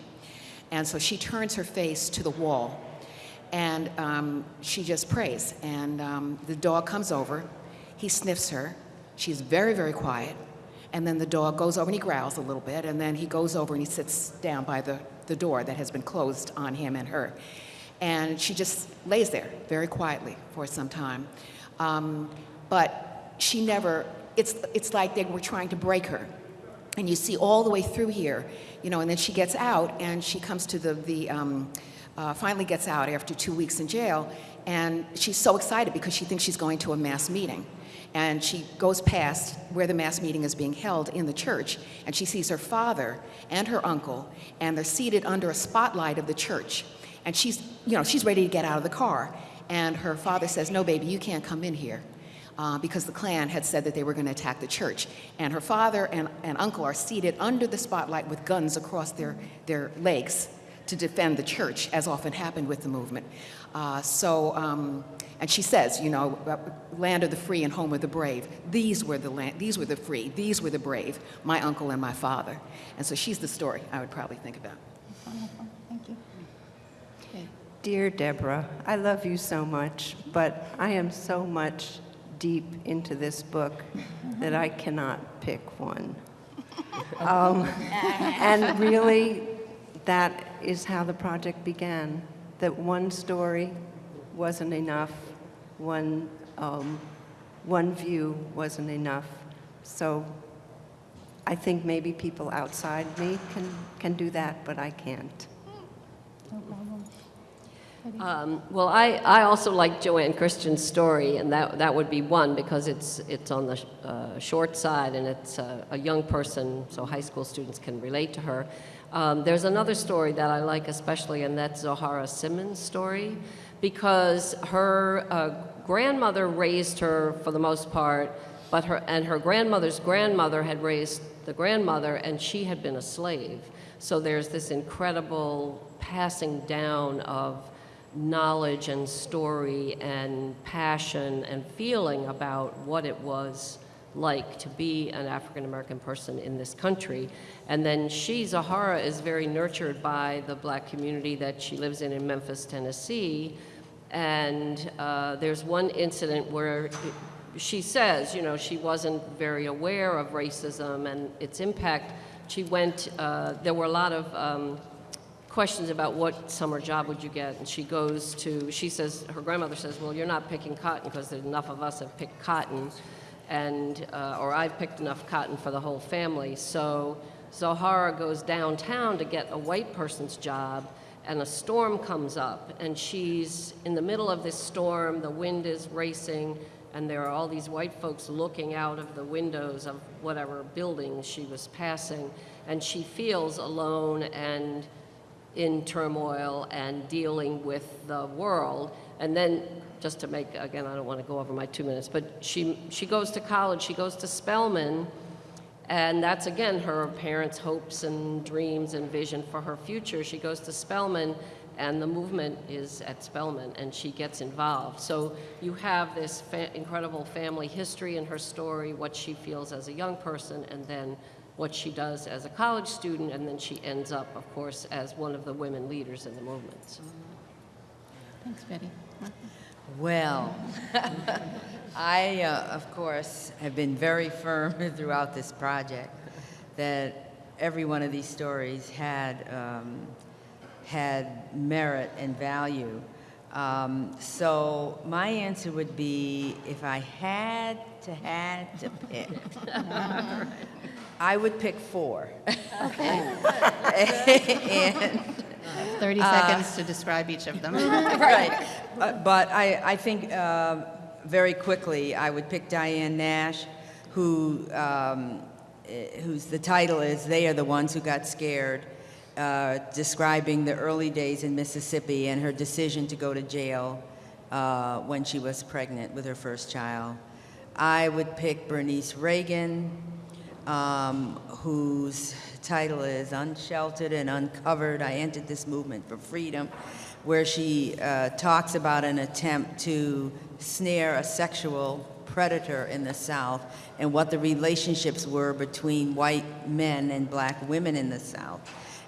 B: And so she turns her face to the wall and um, she just prays. And um, the dog comes over, he sniffs her, she's very, very quiet. And then the dog goes over and he growls a little bit, and then he goes over and he sits down by the, the door that has been closed on him and her. And she just lays there very quietly for some time. Um, but she never, it's, it's like they were trying to break her. And you see all the way through here, you know, and then she gets out and she comes to the, the um, uh, finally gets out after two weeks in jail, and she's so excited because she thinks she's going to a mass meeting. And she goes past where the mass meeting is being held in the church, and she sees her father and her uncle, and they're seated under a spotlight of the church. And she's, you know, she's ready to get out of the car. And her father says, no, baby, you can't come in here. Uh, because the Klan had said that they were going to attack the church. And her father and, and uncle are seated under the spotlight with guns across their, their legs to defend the church, as often happened with the movement. Uh, so, um, and she says, you know, uh, land of the free and home of the brave. These were the land, these were the free, these were the brave, my uncle and my father. And so she's the story I would probably think about. Thank you.
G: Dear Deborah, I love you so much, but I am so much deep into this book that I cannot pick one. Um, and really, that is how the project began. That one story wasn't enough, one, um, one view wasn't enough. So I think maybe people outside me can, can do that, but I can't.
E: Um, Well, I, I also like Joanne Christian's story, and that, that would be one, because it's, it's on the uh, short side, and it's a, a young person, so high school students can relate to her. Um, There's another story that I like especially, and that's Zohara Simmons' story, because her uh, grandmother raised her for the most part, but her, and her grandmother's grandmother had raised the grandmother, and she had been a slave. So there's this incredible passing down of knowledge and story and passion and feeling about what it was like to be an African American person in this country. And then she, Zahara, is very nurtured by the black community that she lives in in Memphis, Tennessee. And uh, there's one incident where she says, you know, she wasn't very aware of racism and its impact. She went, uh, there were a lot of um, questions about what summer job would you get, and she goes to, she says, her grandmother says, well, you're not picking cotton because enough of us have picked cotton, and, uh, or I've picked enough cotton for the whole family. So Zohara goes downtown to get a white person's job, and a storm comes up, and she's in the middle of this storm, the wind is racing, and there are all these white folks looking out of the windows of whatever building she was passing, and she feels alone and in turmoil and dealing with the world. And then, just to make, again, I don't want to go over my two minutes, but she, she goes to college, she goes to Spelman, and that's again her parents' hopes and dreams and vision for her future. She goes to Spelman, and the movement is at Spelman, and she gets involved. So you have this fa- incredible family history in her story, what she feels as a young person, and then what she does as a college student, and then she ends up, of course, as one of the women leaders in the movement.
C: Thanks, Betty.
D: Well, I, uh, of course, have been very firm throughout this project that every one of these stories had, um, had merit and value. Um, so my answer would be, if I had to had to pick, I would pick four. and
C: 30 seconds to describe each of them.
D: right. Uh, But I, I think um, very quickly, I would pick Diane Nash, who, um, eh, whose the title is "They Are the Ones Who Got Scared," uh, describing the early days in Mississippi and her decision to go to jail uh, when she was pregnant with her first child. I would pick Bernice Reagon, um, whose title is Unsheltered and Uncovered. I entered this movement for freedom, where she uh, talks about an attempt to snare a sexual predator in the South and what the relationships were between white men and black women in the South,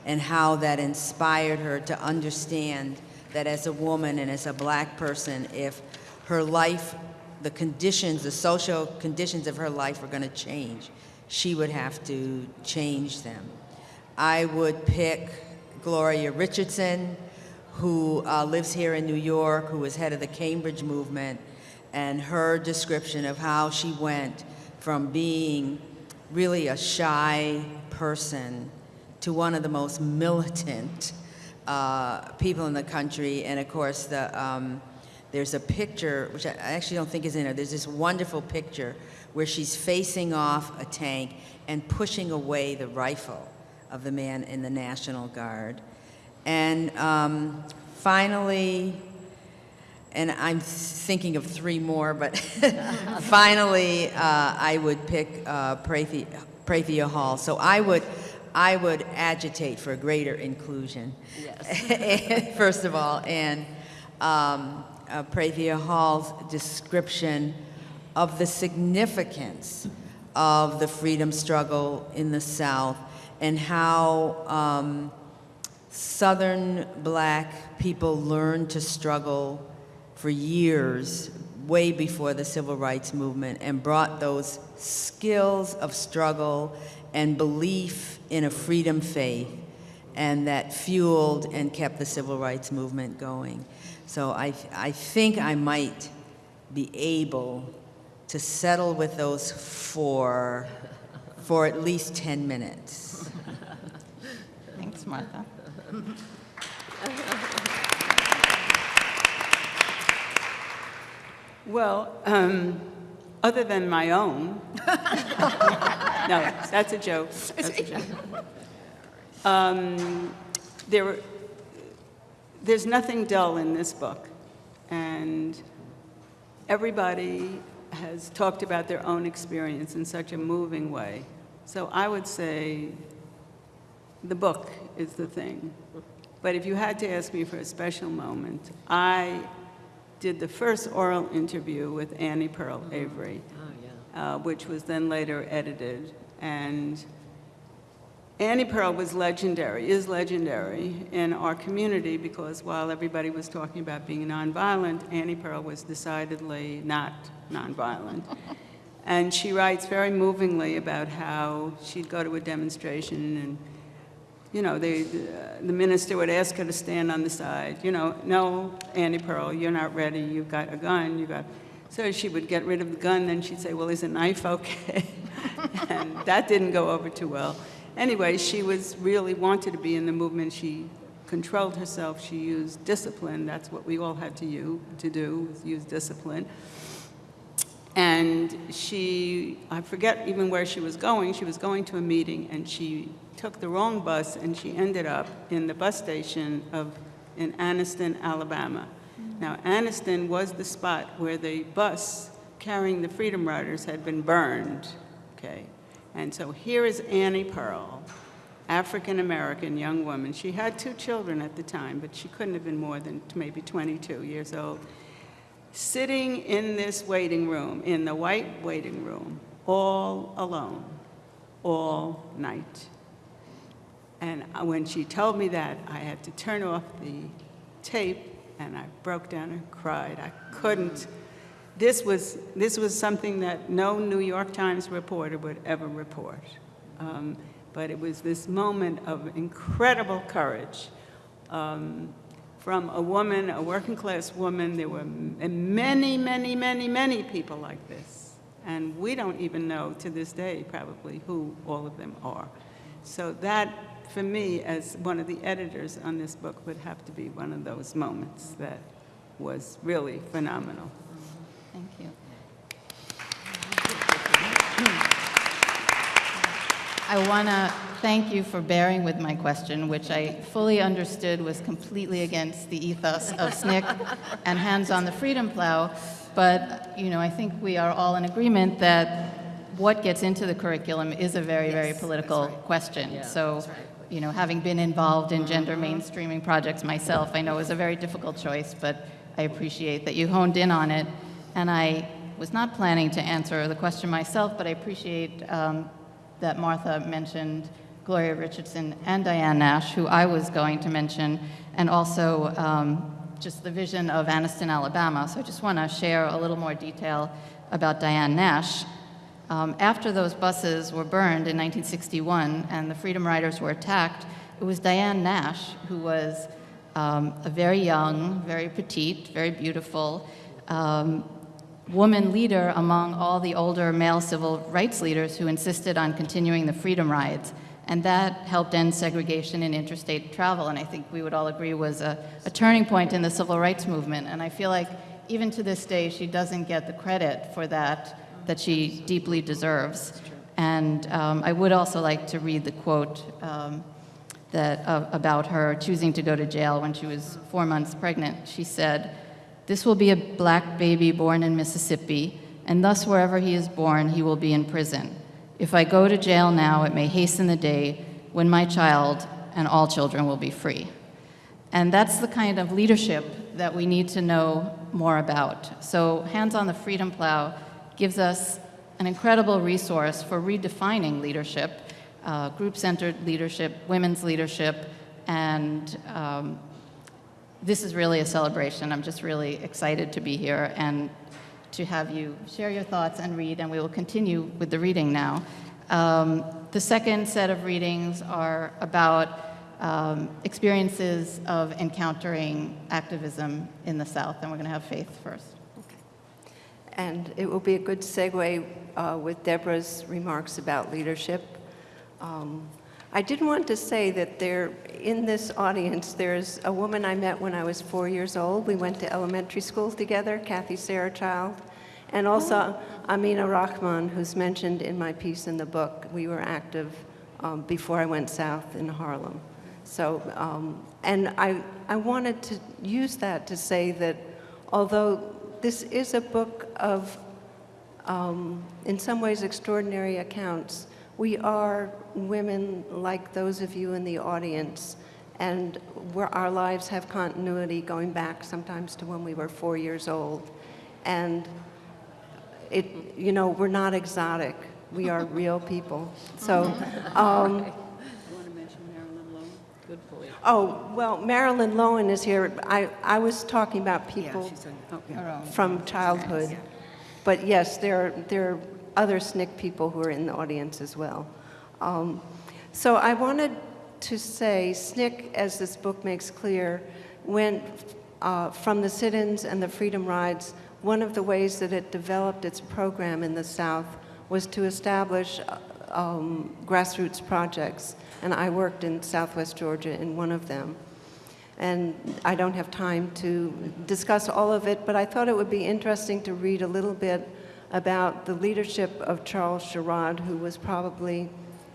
D: and how that inspired her to understand that as a woman and as a black person, if her life the conditions, the social conditions of her life were going to change. She would have to change them. I would pick Gloria Richardson, who uh, lives here in New York, who was head of the Cambridge movement, and her description of how she went from being really a shy person to one of the most militant uh, people in the country. And of course, the, um, there's a picture, which I actually don't think is in there, there's this wonderful picture where she's facing off a tank and pushing away the rifle of the man in the National Guard. And um, finally, and I'm thinking of three more, but finally, uh, I would pick uh, Prathia, Prathia Hall. So I would, I would agitate for greater inclusion. Yes. First of all, and um, uh, Prathia Hall's description of the significance of the freedom struggle in the South and how um, Southern black people learned to struggle for years, way before the civil rights movement, and brought those skills of struggle and belief in a freedom faith, and that fueled and kept the civil rights movement going. So I, I think I might be able to settle with those four for at least 10 minutes.
C: Thanks, Martha.
F: Well, um, other than my own, no, that's a joke. That's a joke. Um, there, there's nothing dull in this book, and everybody has talked about their own experience in such a moving way. So I would say the book is the thing. But if you had to ask me for a special moment, I did the first oral interview with Annie Pearl Avery, uh, which was then later edited. And Annie Pearl was legendary, is legendary in our community because while everybody was talking about being nonviolent, Annie Pearl was decidedly not nonviolent. And she writes very movingly about how she'd go to a demonstration and, you know, they, the minister would ask her to stand on the side. You know, no, Annie Pearl, you're not ready. You've got a gun. You got. So she would get rid of the gun. Then she'd say, "Well, is a knife okay?" and that didn't go over too well. Anyway, she was really wanted to be in the movement. She controlled herself. She used discipline. That's what we all had to use, to do, use discipline. And she, I forget even where she was going. She was going to a meeting, and she took the wrong bus, and she ended up in the bus station of in Anniston, Alabama. Now, Anniston was the spot where the bus carrying the Freedom Riders had been burned. Okay, and so here is Annie Pearl, African American young woman. She had two children at the time, but she couldn't have been more than maybe 22 years old sitting in this waiting room, in the white waiting room, all alone, all night. And when she told me that, I had to turn off the tape, and I broke down and cried. I couldn't. This was, this was something that no New York Times reporter would ever report. Um, but it was this moment of incredible courage. Um, from a woman, a working class woman. There were many, many, many, many people like this. And we don't even know to this day probably who all of them are. So that, for me, as one of the editors on this book, would have to be one of those moments that was really phenomenal.
C: Thank you. I want to thank you for bearing with my question, which I fully understood was completely against the ethos of SNCC and Hands on the Freedom Plow. But, you know, I think we are all in agreement that what gets into the curriculum is a very, very political question. So, you know, having been involved in gender mainstreaming projects myself, I know it was a very difficult choice, but I appreciate that you honed in on it. And I was not planning to answer the question myself, but I appreciate um, that Martha mentioned Gloria Richardson and Diane Nash, who I was going to mention, and also um, just the vision of Anniston, Alabama. So I just want to share a little more detail about Diane Nash. Um, after those buses were burned in 1961 and the Freedom Riders were attacked, it was Diane Nash who was um, a very young, very petite, very beautiful, um, woman leader among all the older male civil rights leaders who insisted on continuing the freedom rides. And that helped end segregation in interstate travel, and I think we would all agree was a, a turning point in the civil rights movement. And I feel like even to this day, she doesn't get the credit for that that she deeply deserves. And um, I would also like to read the quote um, that, uh, about her choosing to go to jail when she was four months pregnant. She said, This will be a black baby born in Mississippi, and thus wherever he is born, he will be in prison. If I go to jail now, it may hasten the day when my child and all children will be free. And that's the kind of leadership that we need to know more about. So, Hands on the Freedom Plow gives us an incredible resource for redefining leadership, uh, group centered leadership, women's leadership, and um, this is really a celebration. I'm just really excited to be here and to have you share your thoughts and read, and we will continue with the reading now. Um, the second set of readings are about um, experiences of encountering activism in the South, and we're going to have Faith first. Okay.
A: And it will be a good segue uh, with Deborah's remarks about leadership. Um, I did want to say that there, in this audience, there's a woman I met when I was four years old. We went to elementary school together, Kathy Sarachild, and also Amina Rahman, who's mentioned in my piece in the book. We were active um, before I went south in Harlem. So, um, and I, I wanted to use that to say that although this is a book of, um, in some ways, extraordinary accounts, we are women like those of you in the audience, and where our lives have continuity going back sometimes to when we were four years old. And it, you know, we're not exotic. We are real people. So, um, oh, well, Marilyn Lowen is here. I, I was talking about people from childhood. But yes, there, there other SNCC people who are in the audience as well. Um, so I wanted to say SNCC, as this book makes clear, went uh, from the sit-ins and the freedom rides. One of the ways that it developed its program in the South was to establish uh, um, grassroots projects, and I worked in Southwest Georgia in one of them. And I don't have time to discuss all of it, but I thought it would be interesting to read a little bit about the leadership of Charles Sherrod, who was probably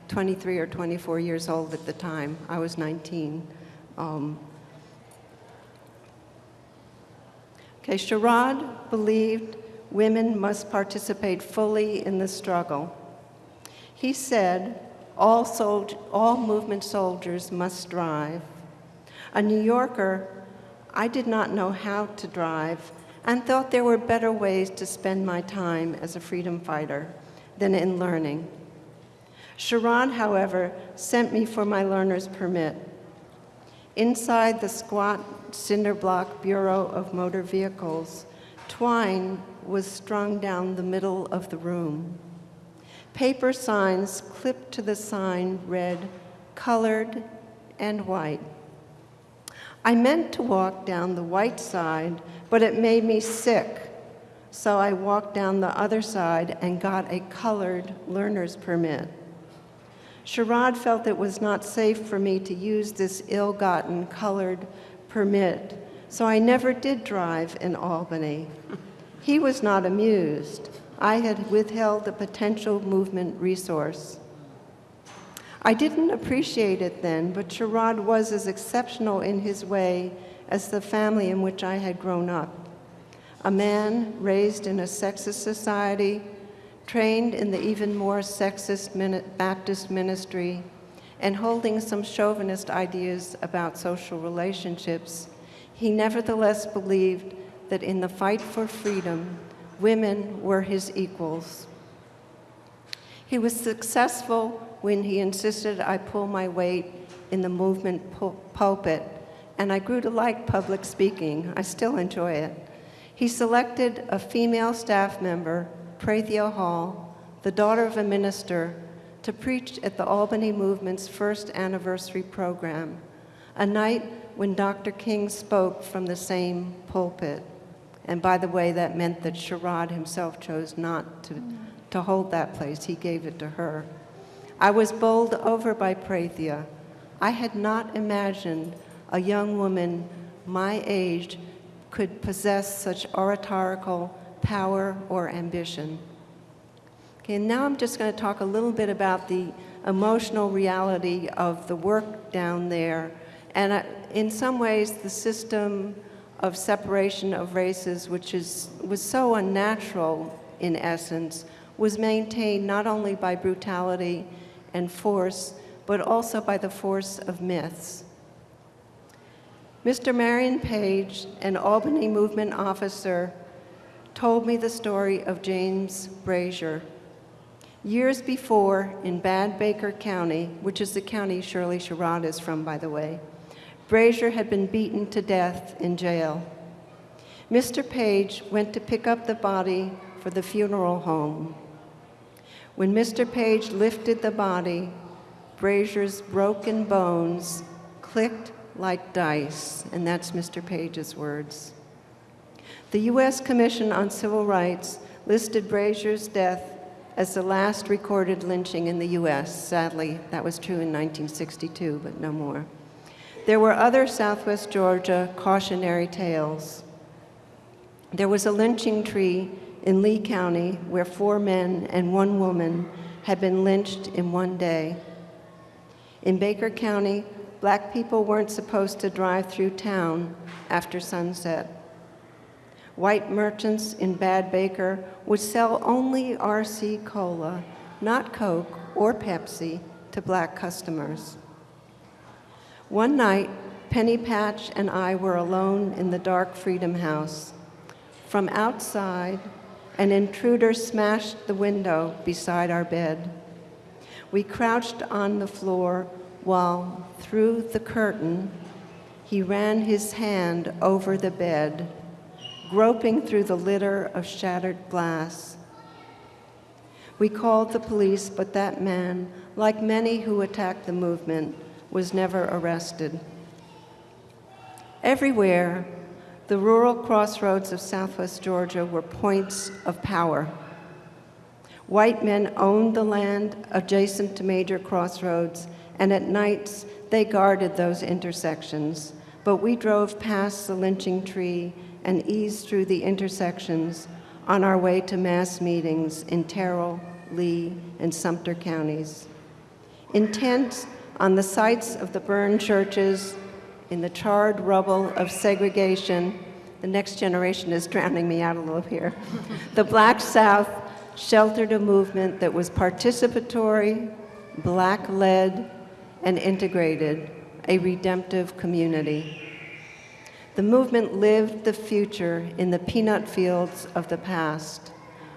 A: 23 or 24 years old at the time. I was 19. Um, okay, Sherrod believed women must participate fully in the struggle. He said, all, all movement soldiers must drive. A New Yorker, I did not know how to drive and thought there were better ways to spend my time as a freedom fighter than in learning. Sherrod, however, sent me for my learner's permit. Inside the squat cinder block Bureau of Motor Vehicles, twine was strung down the middle of the room. Paper signs clipped to the sign read, colored and white. I meant to walk down the white side, but it made me sick. So I walked down the other side and got a colored learner's permit. Sherrod felt it was not safe for me to use this ill-gotten colored permit, so I never did drive in Albany. He was not amused. I had withheld a potential movement resource. I didn't appreciate it then, but Sherrod was as exceptional in his way as the family in which I had grown up. A man raised in a sexist society, trained in the even more sexist Baptist ministry, and holding some chauvinist ideas about social relationships, he nevertheless believed that in the fight for freedom, women were his equals. He was successful when he insisted I pull my weight in the movement pul pulpit, and I grew to like public speaking. I still enjoy it. He selected a female staff member, Prathia Hall, the daughter of a minister, to preach at the Albany Movement's first anniversary program, a night when Dr. King spoke from the same pulpit. And by the way, that meant that Sherrod himself chose not to, to hold that place. He gave it to her. I was bowled over by Prathia. I had not imagined a young woman my age could possess such oratorical power or ambition. Okay, now I'm just going to talk a little bit about the emotional reality of the work down there. And uh, in some ways, the system
G: of separation of races, which is, was so unnatural in essence, was maintained not only by brutality and force, but also by the force of myths. Mr. Marion Page, an Albany movement officer, told me the story of James Brazier. Years before, in Bad Baker County, which is the county Shirley Sherrod is from, by the way, Brazier had been beaten to death in jail. Mr. Page went to pick up the body for the funeral home. When Mr. Page lifted the body, Brazier's broken bones clicked like dice, and that's Mr. Page's words. The U.S. Commission on Civil Rights listed Brazier's death as the last recorded lynching in the U.S. Sadly, that was true in 1962, but no more. There were other Southwest Georgia cautionary tales. There was a lynching tree in Lee County where four men and one woman had been lynched in one day. In Baker County, black people weren't supposed to drive through town after sunset. White merchants in Bad Baker would sell only RC Cola, not Coke or Pepsi, to black customers. One night, Penny Patch and I were alone in the dark Freedom House. From outside, an intruder smashed the window beside our bed. We crouched on the floor while, through the curtain, he ran his hand over the bed, groping through the litter of shattered glass. We called the police, but that man, like many who attacked the movement, was never arrested. Everywhere, the rural crossroads of southwest Georgia were points of power. White men owned the land adjacent to major crossroads, and at nights they guarded those intersections. But we drove past the lynching tree and eased through the intersections on our way to mass meetings in Terrell, Lee, and Sumter counties. Intent on the sites of the burned churches, in the charred rubble of segregation, the next generation is drowning me out a little here. the Black South sheltered a movement that was participatory, black led, and integrated, a redemptive community. The movement lived the future in the peanut fields of the past,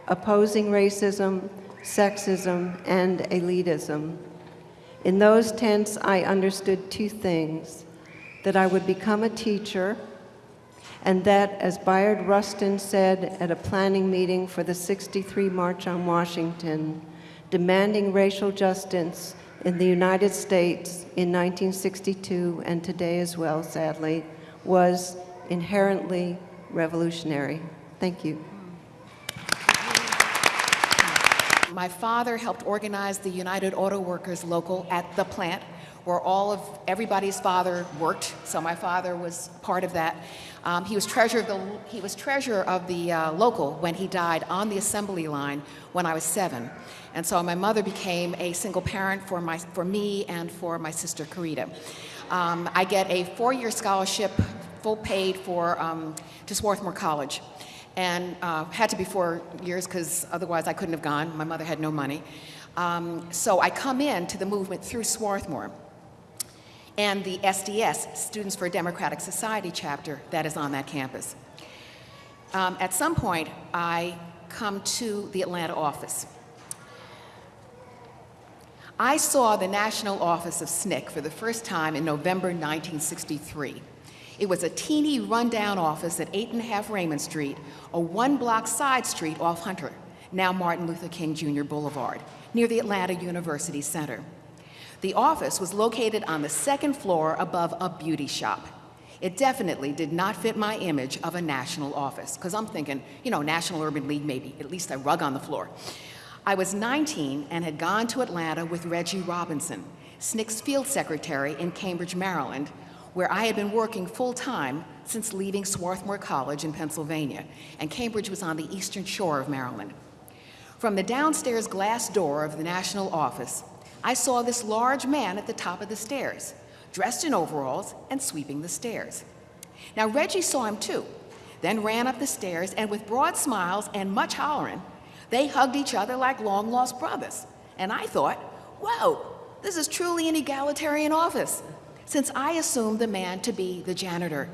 G: opposing racism, sexism, and elitism. In those tents, I understood two things that I would become a teacher, and that, as Bayard Rustin said at a planning meeting for the 63 March on Washington, demanding racial justice in the United States in 1962 and today as well, sadly, was inherently revolutionary. Thank you.
B: My father helped organize the United Auto Workers local at the plant where all of everybody's father worked. So my father was part of that. Um, he was treasurer of the he was treasurer of the uh, local when he died on the assembly line when I was seven, and so my mother became a single parent for my for me and for my sister Karita. Um, I get a four-year scholarship, full paid for um, to Swarthmore College and uh, had to be four years because otherwise I couldn't have gone. My mother had no money. Um, so I come in to the movement through Swarthmore and the SDS, Students for a Democratic Society chapter that is on that campus. Um, at some point, I come to the Atlanta office. I saw the national office of SNCC for the first time in November 1963. It was a teeny rundown office at 8 and a half Raymond Street, a one block side street off Hunter, now Martin Luther King Jr. Boulevard, near the Atlanta University Center. The office was located on the second floor above a beauty shop. It definitely did not fit my image of a national office, because I'm thinking, you know, National Urban League, maybe, at least a rug on the floor. I was 19 and had gone to Atlanta with Reggie Robinson, SNCC's field secretary in Cambridge, Maryland, where I had been working full time since leaving Swarthmore College in Pennsylvania, and Cambridge was on the eastern shore of Maryland. From the downstairs glass door of the national office, I saw this large man at the top of the stairs, dressed in overalls and sweeping the stairs. Now, Reggie saw him too, then ran up the stairs, and with broad smiles and much hollering, they hugged each other like long lost brothers. And I thought, whoa, this is truly an egalitarian office, since I assumed the man to be the janitor.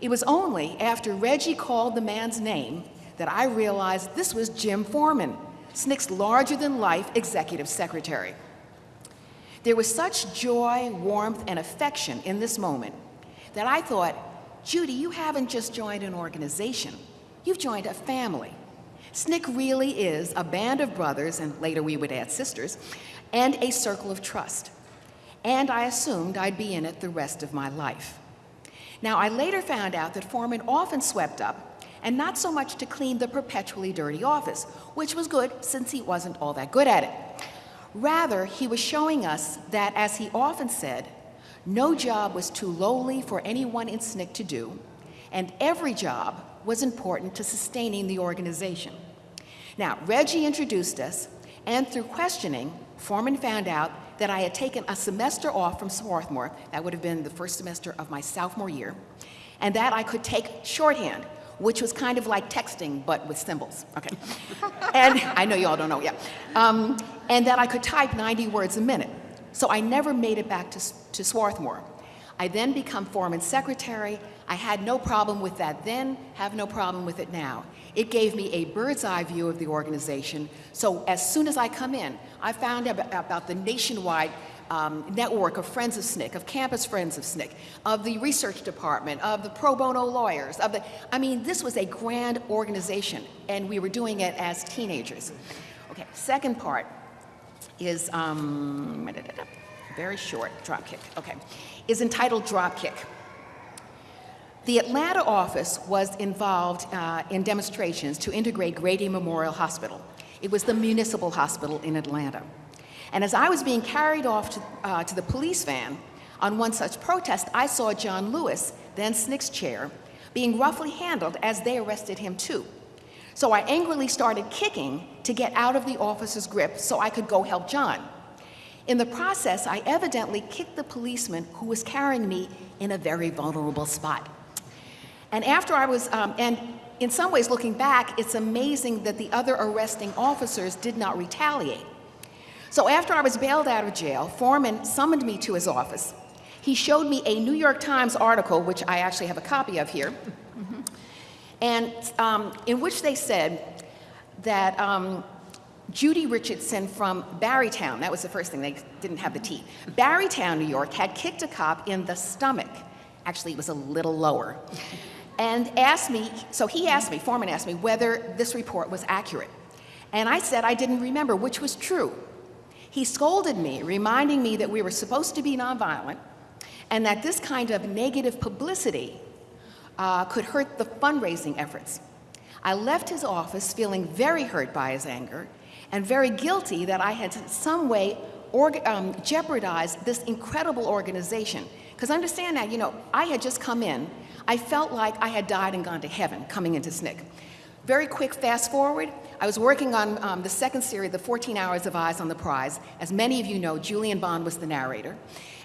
B: It was only after Reggie called the man's name that I realized this was Jim Forman, SNCC's larger than life executive secretary. There was such joy, warmth, and affection in this moment that I thought, Judy, you haven't just joined an organization, you've joined a family. SNCC really is a band of brothers, and later we would add sisters, and a circle of trust. And I assumed I'd be in it the rest of my life. Now, I later found out that Forman often swept up, and not so much to clean the perpetually dirty office, which was good since he wasn't all that good at it. Rather, he was showing us that, as he often said, no job was too lowly for anyone in SNCC to do, and every job was important to sustaining the organization. Now, Reggie introduced us, and through questioning, Forman found out that I had taken a semester off from Swarthmore, that would have been the first semester of my sophomore year, and that I could take shorthand, which was kind of like texting, but with symbols. Okay. and I know you all don't know, yeah. Um, and that I could type 90 words a minute. So I never made it back to, to Swarthmore. I then become Forman secretary. I had no problem with that then, have no problem with it now. It gave me a bird's eye view of the organization. So as soon as I come in, I found out about the nationwide um, network of Friends of SNCC, of Campus Friends of SNCC, of the research department, of the pro bono lawyers, of the, I mean, this was a grand organization, and we were doing it as teenagers. Okay, second part is, um, very short, drop kick, okay, is entitled Drop Kick. The Atlanta office was involved uh, in demonstrations to integrate Grady Memorial Hospital. It was the municipal hospital in Atlanta. And as I was being carried off to, uh, to the police van on one such protest, I saw John Lewis, then SNCC's chair, being roughly handled as they arrested him too. So I angrily started kicking to get out of the officer's grip so I could go help John. In the process, I evidently kicked the policeman who was carrying me in a very vulnerable spot. And after I was, um, and in some ways looking back, it's amazing that the other arresting officers did not retaliate. So after I was bailed out of jail, Forman summoned me to his office. He showed me a New York Times article, which I actually have a copy of here, and um, in which they said that um, Judy Richardson from Barrytown, that was the first thing, they didn't have the T, Barrytown, New York, had kicked a cop in the stomach. Actually, it was a little lower. And asked me, so he asked me, Forman asked me, whether this report was accurate. And I said I didn't remember, which was true. He scolded me, reminding me that we were supposed to be nonviolent and that this kind of negative publicity uh, could hurt the fundraising efforts. I left his office feeling very hurt by his anger and very guilty that I had in some way um, jeopardized this incredible organization. Because understand now, you know, I had just come in. I felt like I had died and gone to heaven coming into SNCC. Very quick fast forward, I was working on um, the second series, The 14 Hours of Eyes on the Prize. As many of you know, Julian Bond was the narrator.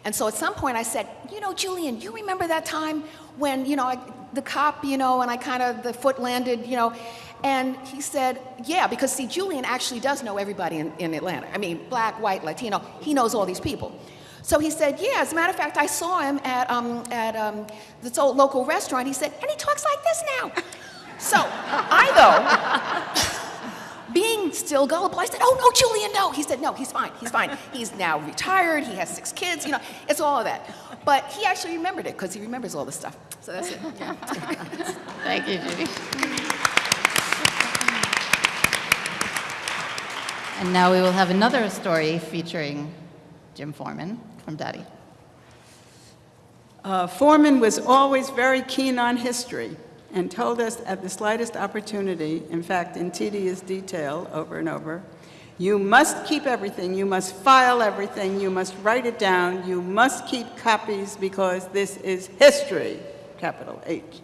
B: And so at some point I said, you know, Julian, you remember that time when, you know, I, the cop, you know, and I kind of, the foot landed, you know, and he said, yeah, because see, Julian actually does know everybody in, in Atlanta. I mean, black, white, Latino, he knows all these people. So he said, yeah, as a matter of fact, I saw him at, um, at um, this old local restaurant. He said, and he talks like this now. So I, though, being still gullible, I said, oh, no, Julian, no. He said, no, he's fine, he's fine. He's now retired, he has six kids, you know, it's all of that. But he actually remembered it because he remembers all this stuff. So that's it. Yeah.
C: Thank you, Judy. And now we will have another story featuring Jim Forman from Dottie.
F: Uh, Forman was always very keen on history and told us at the slightest opportunity, in fact, in tedious detail over and over, you must keep everything, you must file everything, you must write it down, you must keep copies because this is history, capital H.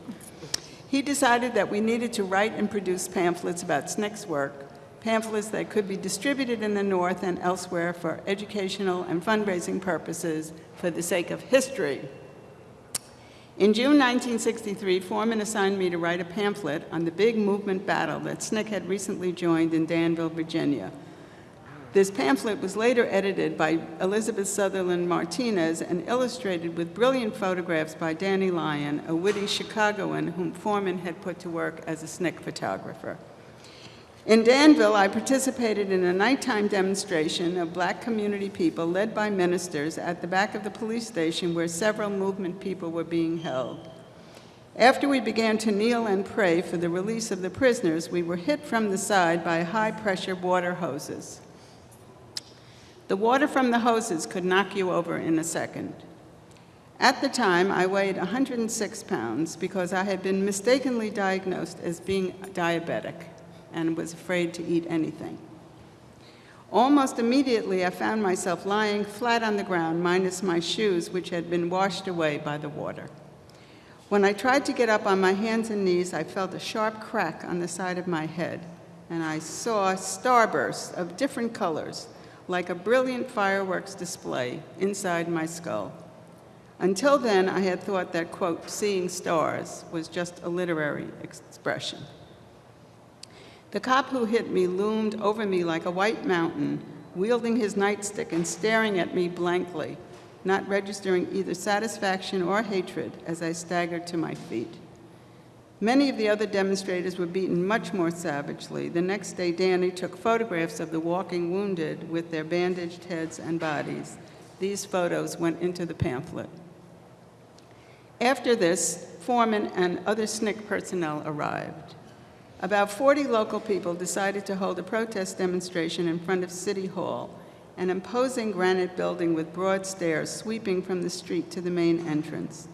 F: He decided that we needed to write and produce pamphlets about SNCC's work, pamphlets that could be distributed in the North and elsewhere for educational and fundraising purposes for the sake of history. In June 1963, Forman assigned me to write a pamphlet on the big movement battle that SNCC had recently joined in Danville, Virginia. This pamphlet was later edited by Elizabeth Sutherland Martinez and illustrated with brilliant photographs by Danny Lyon, a witty Chicagoan whom Forman had put to work as a SNCC photographer. In Danville, I participated in a nighttime demonstration of black community people led by ministers at the back of the police station where several movement people were being held. After we began to kneel and pray for the release of the prisoners, we were hit from the side by high-pressure water hoses. The water from the hoses could knock you over in a second. At the time, I weighed 106 pounds because I had been mistakenly diagnosed as being diabetic and was afraid to eat anything. Almost immediately, I found myself lying flat on the ground, minus my shoes, which had been washed away by the water. When I tried to get up on my hands and knees, I felt a sharp crack on the side of my head, and I saw starbursts of different colors, like a brilliant fireworks display inside my skull. Until then, I had thought that, quote, seeing stars was just a literary expression. The cop who hit me loomed over me like a white mountain, wielding his nightstick and staring at me blankly, not registering either satisfaction or hatred as I staggered to my feet. Many of the other demonstrators were beaten much more savagely. The next day, Danny took photographs of the walking wounded with their bandaged heads and bodies. These photos went into the pamphlet. After this, Forman and other SNCC personnel arrived. About 40 local people decided to hold a protest demonstration in front of City Hall, an imposing granite building with broad stairs sweeping from the street to the main entrance.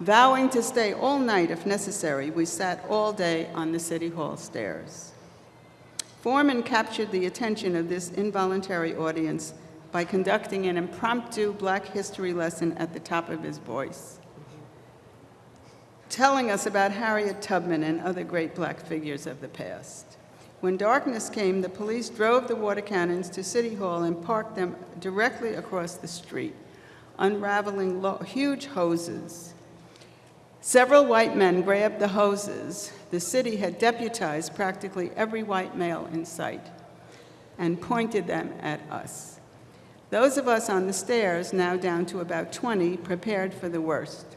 F: Vowing to stay all night if necessary, we sat all day on the City Hall stairs. Forman captured the attention of this involuntary audience by conducting an impromptu Black history lesson at the top of his voice telling us about Harriet Tubman and other great black figures of the past. When darkness came, the police drove the water cannons to City Hall and parked them directly across the street, unraveling huge hoses. Several white men grabbed the hoses. The city had deputized practically every white male in sight and pointed them at us. Those of us on the stairs, now down to about 20, prepared for the worst.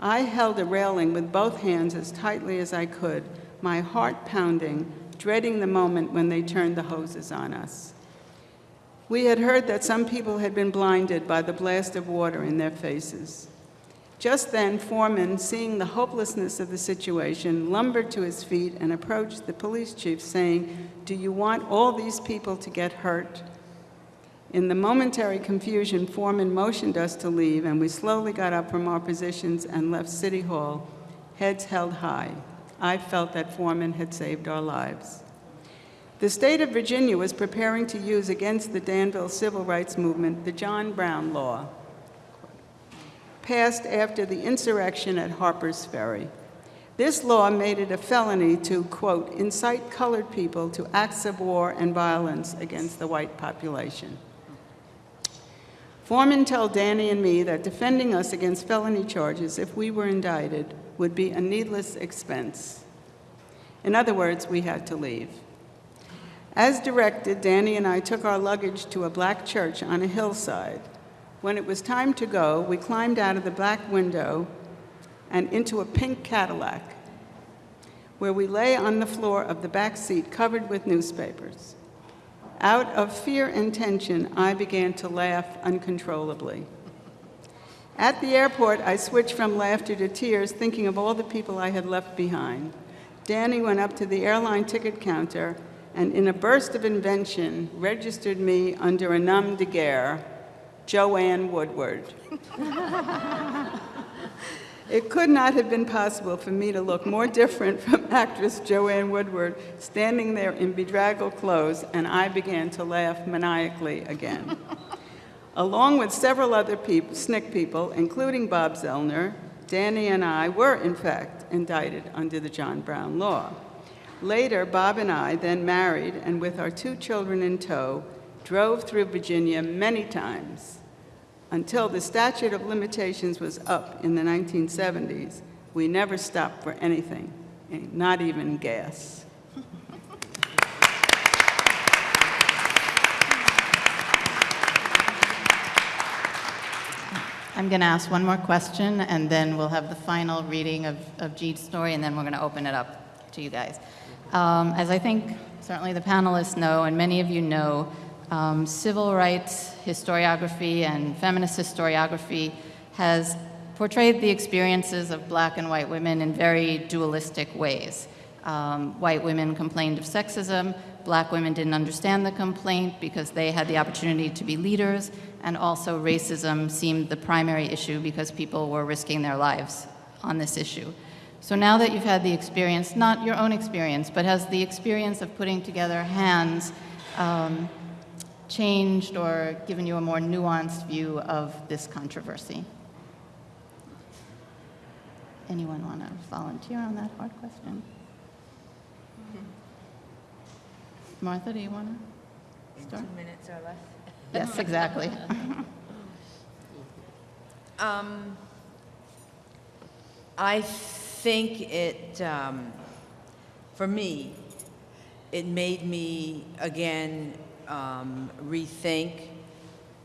F: I held a railing with both hands as tightly as I could, my heart pounding, dreading the moment when they turned the hoses on us. We had heard that some people had been blinded by the blast of water in their faces. Just then, Forman, seeing the hopelessness of the situation, lumbered to his feet and approached the police chief saying, do you want all these people to get hurt? In the momentary confusion, Forman motioned us to leave, and we slowly got up from our positions and left City Hall, heads held high. I felt that Forman had saved our lives. The state of Virginia was preparing to use against the Danville civil rights movement the John Brown Law, passed after the insurrection at Harper's Ferry. This law made it a felony to, quote, incite colored people to acts of war and violence against the white population. Forman told Danny and me that defending us against felony charges, if we were indicted, would be a needless expense. In other words, we had to leave. As directed, Danny and I took our luggage to a black church on a hillside. When it was time to go, we climbed out of the black window and into a pink Cadillac, where we lay on the floor of the back seat covered with newspapers. Out of fear and tension, I began to laugh uncontrollably. At the airport, I switched from laughter to tears, thinking of all the people I had left behind. Danny went up to the airline ticket counter and, in a burst of invention, registered me under a nom de guerre, Joanne Woodward. It could not have been possible for me to look more different from actress Joanne Woodward standing there in bedraggled clothes, and I began to laugh maniacally again. Along with several other people, SNCC people, including Bob Zellner, Danny and I were, in fact, indicted under the John Brown law. Later, Bob and I, then married and with our two children in tow, drove through Virginia many times until the statute of limitations was up in the 1970s, we never stopped for anything, not even gas.
C: I'm going to ask one more question, and then we'll have the final reading of, of Jeet's story, and then we're going to open it up to you guys. Um, as I think certainly the panelists know, and many of you know, um, civil rights historiography and feminist historiography has portrayed the experiences of black and white women in very dualistic ways. Um, white women complained of sexism, black women didn't understand the complaint because they had the opportunity to be leaders, and also racism seemed the primary issue because people were risking their lives on this issue. So now that you've had the experience, not your own experience, but has the experience of putting together hands um, changed or given you a more nuanced view of this controversy? Anyone want to volunteer on that hard question? Martha, do you want to start?
D: Two minutes or less.
C: Yes, exactly.
D: Um, I think it, um, for me, it made me again um, rethink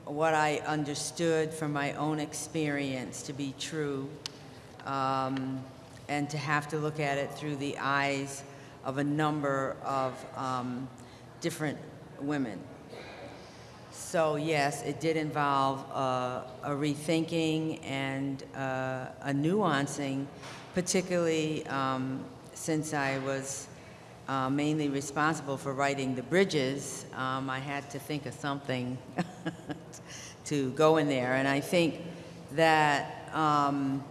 D: what I understood from my own experience to be true, um, and to have to look at it through the eyes of a number of um, different women. So yes, it did involve uh, a rethinking and uh, a nuancing, particularly um, since I was uh, mainly responsible for writing the bridges. Um, I had to think of something to go in there, and I think that um,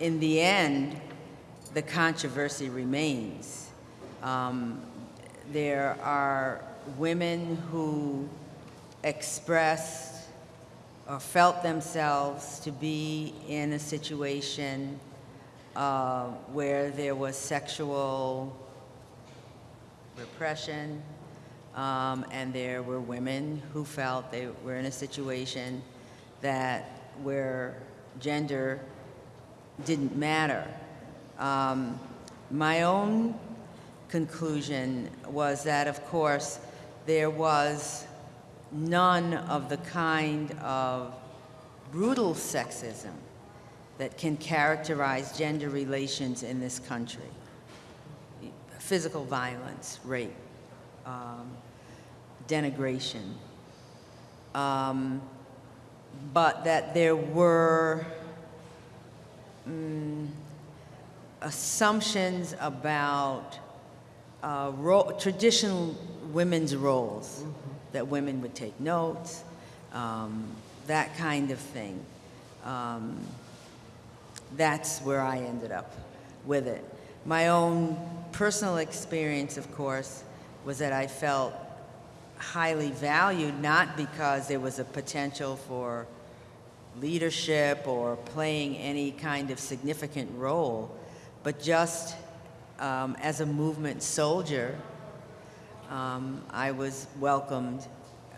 D: in the end, the controversy remains. Um, there are women who expressed or felt themselves to be in a situation uh, where there was sexual repression, um, and there were women who felt they were in a situation that where gender didn't matter. Um, my own conclusion was that, of course, there was none of the kind of brutal sexism that can characterize gender relations in this country. Physical violence, rape, um, denigration. Um, but that there were mm, assumptions about uh, ro- traditional women's roles, that women would take notes, um, that kind of thing. Um, that's where I ended up with it. My own personal experience, of course, was that I felt highly valued, not because there was a potential for leadership or playing any kind of significant role, but just um, as a movement soldier, um, I was welcomed,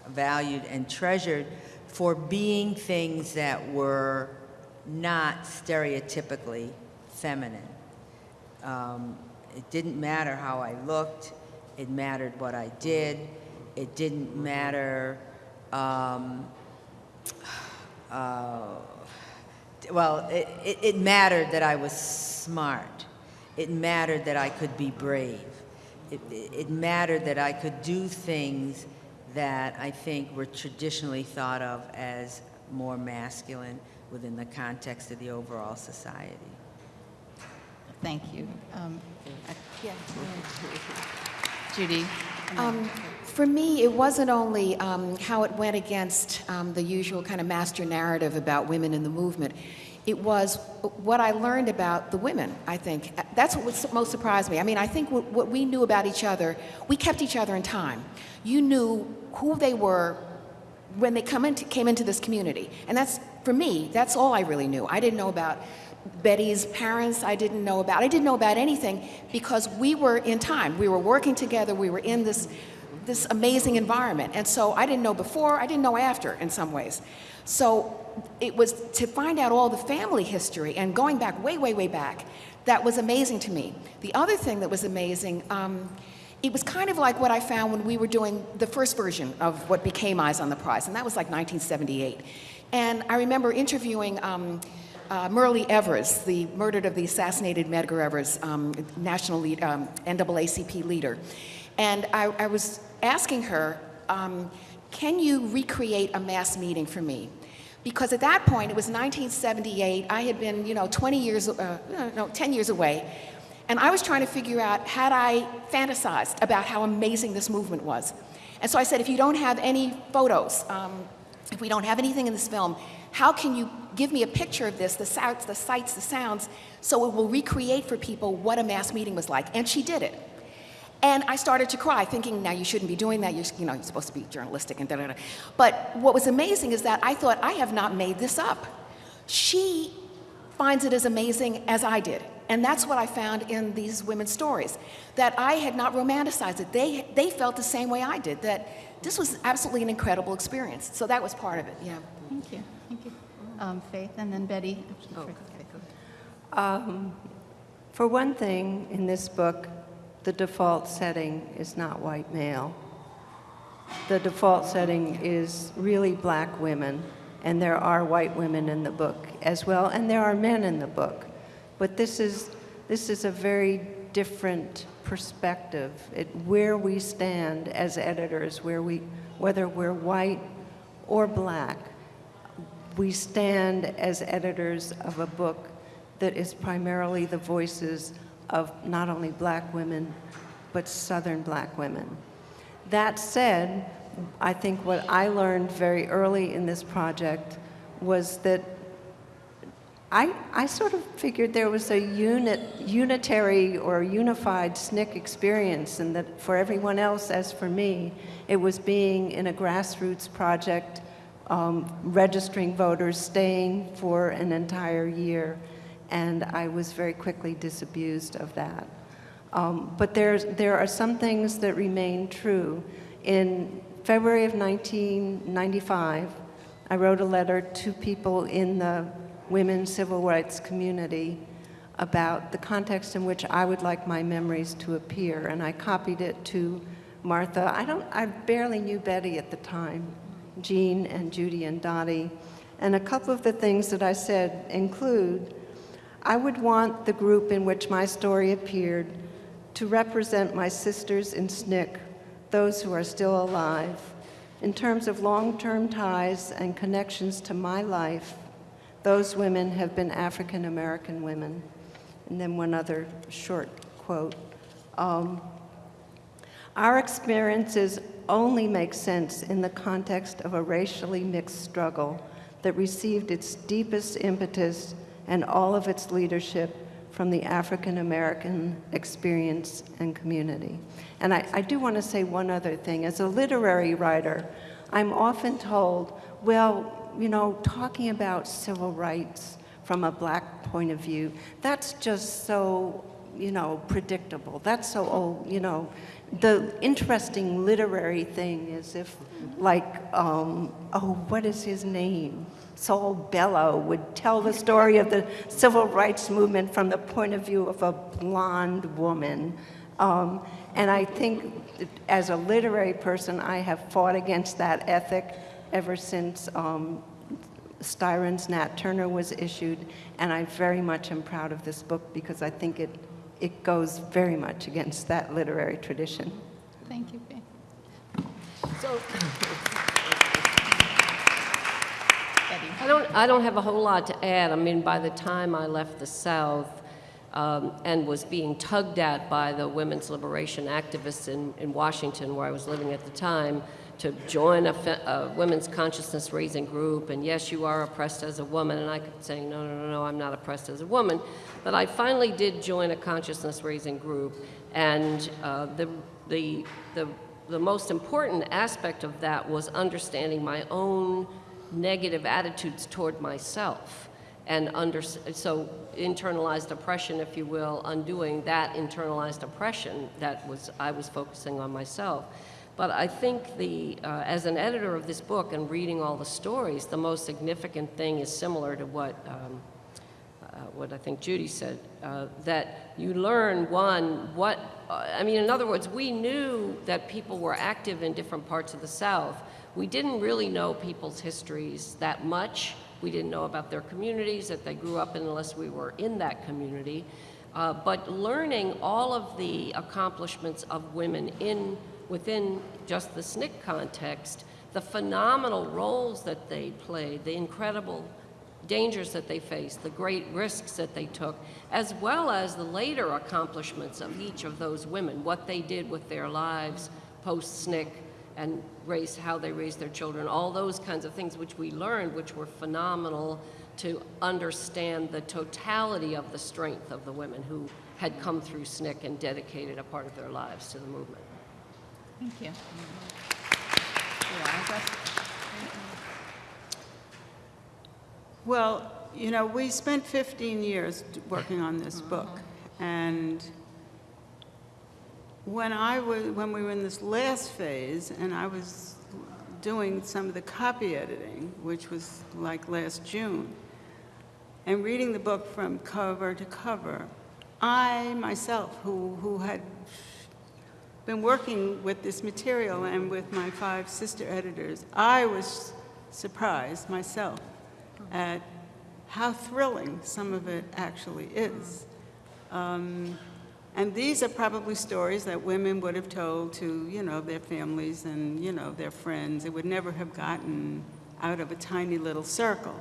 D: valued, and treasured for being things that were not stereotypically feminine. Um, it didn't matter how I looked, it mattered what I did, it didn't matter, um, uh, well, it, it, it mattered that I was smart. It mattered that I could be brave. It, it mattered that I could do things that I think were traditionally thought of as more masculine within the context of the overall society.
C: Thank you. Um,
B: Yeah.
C: Judy?
B: Um, for me, it wasn't only um, how it went against um, the usual kind of master narrative about women in the movement. It was what I learned about the women, I think. That's what most surprised me. I mean, I think what, what we knew about each other, we kept each other in time. You knew who they were when they come into, came into this community. And that's, for me, that's all I really knew. I didn't know about Betty's parents, I didn't know about, I didn't know about anything because we were in time. We were working together, we were in this this amazing environment. And so I didn't know before, I didn't know after in some ways. So it was to find out all the family history and going back way, way, way back, that was amazing to me. The other thing that was amazing, um, it was kind of like what I found when we were doing the first version of what became Eyes on the Prize, and that was like 1978. And I remember interviewing um, uh, Myrlie Evers, the murdered of the assassinated Medgar Evers, um, national lead, um, NAACP leader. And I, I was asking her, um, can you recreate a mass meeting for me? Because at that point, it was 1978, I had been, you know, 20 years, uh, no, 10 years away, and I was trying to figure out, had I fantasized about how amazing this movement was? And so I said, if you don't have any photos, um, if we don't have anything in this film, how can you give me a picture of this, the sights, the sights, the sounds, so it will recreate for people what a mass meeting was like? And she did it. And I started to cry, thinking, now you shouldn't be doing that. You're, you know, you're supposed to be journalistic and da da da. But what was amazing is that I thought, I have not made this up. She finds it as amazing as I did. And that's what I found in these women's stories, that I had not romanticized it. They, they felt the same way I did, that this was absolutely an incredible experience. So that was part of it, yeah.
C: Thank you. Thank you. Um, Faith, and then Betty.
A: Um, For one thing, in this book, the default setting is not white male. The default setting is really black women, and there are white women in the book as well, and there are men in the book. But this is, this is a very different perspective, it, where we stand as editors, where we, whether we're white or black, we stand as editors of a book that is primarily the voices of not only black women, but Southern black women. That said, I think what I learned very early in this project was that I, I sort of figured there was a unit, unitary or unified SNCC experience, and that for everyone else, as for me, it was being in a grassroots project, um, registering voters, staying for an entire year, and I was very quickly disabused of that. Um, but there's, there are some things that remain true. In February of 1995, I wrote a letter to people in the women's civil rights community about the context in which I would like my memories to appear, and I copied it to Martha. I don't, I barely knew Betty at the time, Jean and Judy and Dottie. And a couple of the things that I said include, I would want the group in which my story appeared to represent my sisters in SNCC, those who are still alive, in terms of long-term ties and connections to my life those women have been African American women. And then one other short quote. Um, our experiences only make sense in the context of a racially mixed struggle that received its deepest impetus and all of its leadership from the African American experience and community. And I, I do want to say one other thing. As a literary writer, I'm often told, well, you know, talking about civil rights from a black point of view, that's just so, you know, predictable. That's so old, you know. The interesting literary thing is if, like, um, oh, what is his name? Saul Bellow would tell the story of the civil rights movement from the point of view of a blonde woman. Um, and I think as a literary person, I have fought against that ethic ever since um, Styron's Nat Turner was issued, and I very much am proud of this book because I think it, it goes very much against that literary tradition.
C: Thank you, Faith.
E: So, I don't, I don't have a whole lot to add. I mean, by the time I left the South um, and was being tugged at by the women's liberation activists in, in Washington, where I was living at the time, to join a, a, women's consciousness raising group, and yes, you are oppressed as a woman, and I kept saying, no, no, no, no, I'm not oppressed as a woman. But I finally did join a consciousness raising group, and uh, the, the, the, the most important aspect of that was understanding my own negative attitudes toward myself and under, so internalized oppression, if you will, undoing that internalized oppression that was I was focusing on myself. But I think the, uh, as an editor of this book and reading all the stories, the most significant thing is similar to what, um, uh, what I think Judy said, uh, that you learn, one, what, uh, I mean, in other words, we knew that people were active in different parts of the South. We didn't really know people's histories that much. We didn't know about their communities that they grew up in unless we were in that community. Uh, but learning all of the accomplishments of women in within just the SNCC context, the phenomenal roles that they played, the incredible dangers that they faced, the great risks that they took, as well as the later accomplishments of each of those women, what they did with their lives post SNCC and raised, how they raised their children, all those kinds of things which we learned, which were phenomenal to understand the totality of the strength of the women who had come through SNCC and dedicated a part of their lives to the movement.
C: Thank you. You want to address?
F: Well, you know, we spent 15 years working on this uh-huh. book, and when I was, when we were in this last phase, and I was doing some of the copy editing, which was like last June, and reading the book from cover to cover, I myself, who, who had been working with this material and with my five sister editors, I was surprised myself at how thrilling some of it actually is. Um, and these are probably stories that women would have told to, you know, their families and, you know, their friends. It would never have gotten out of a tiny little circle.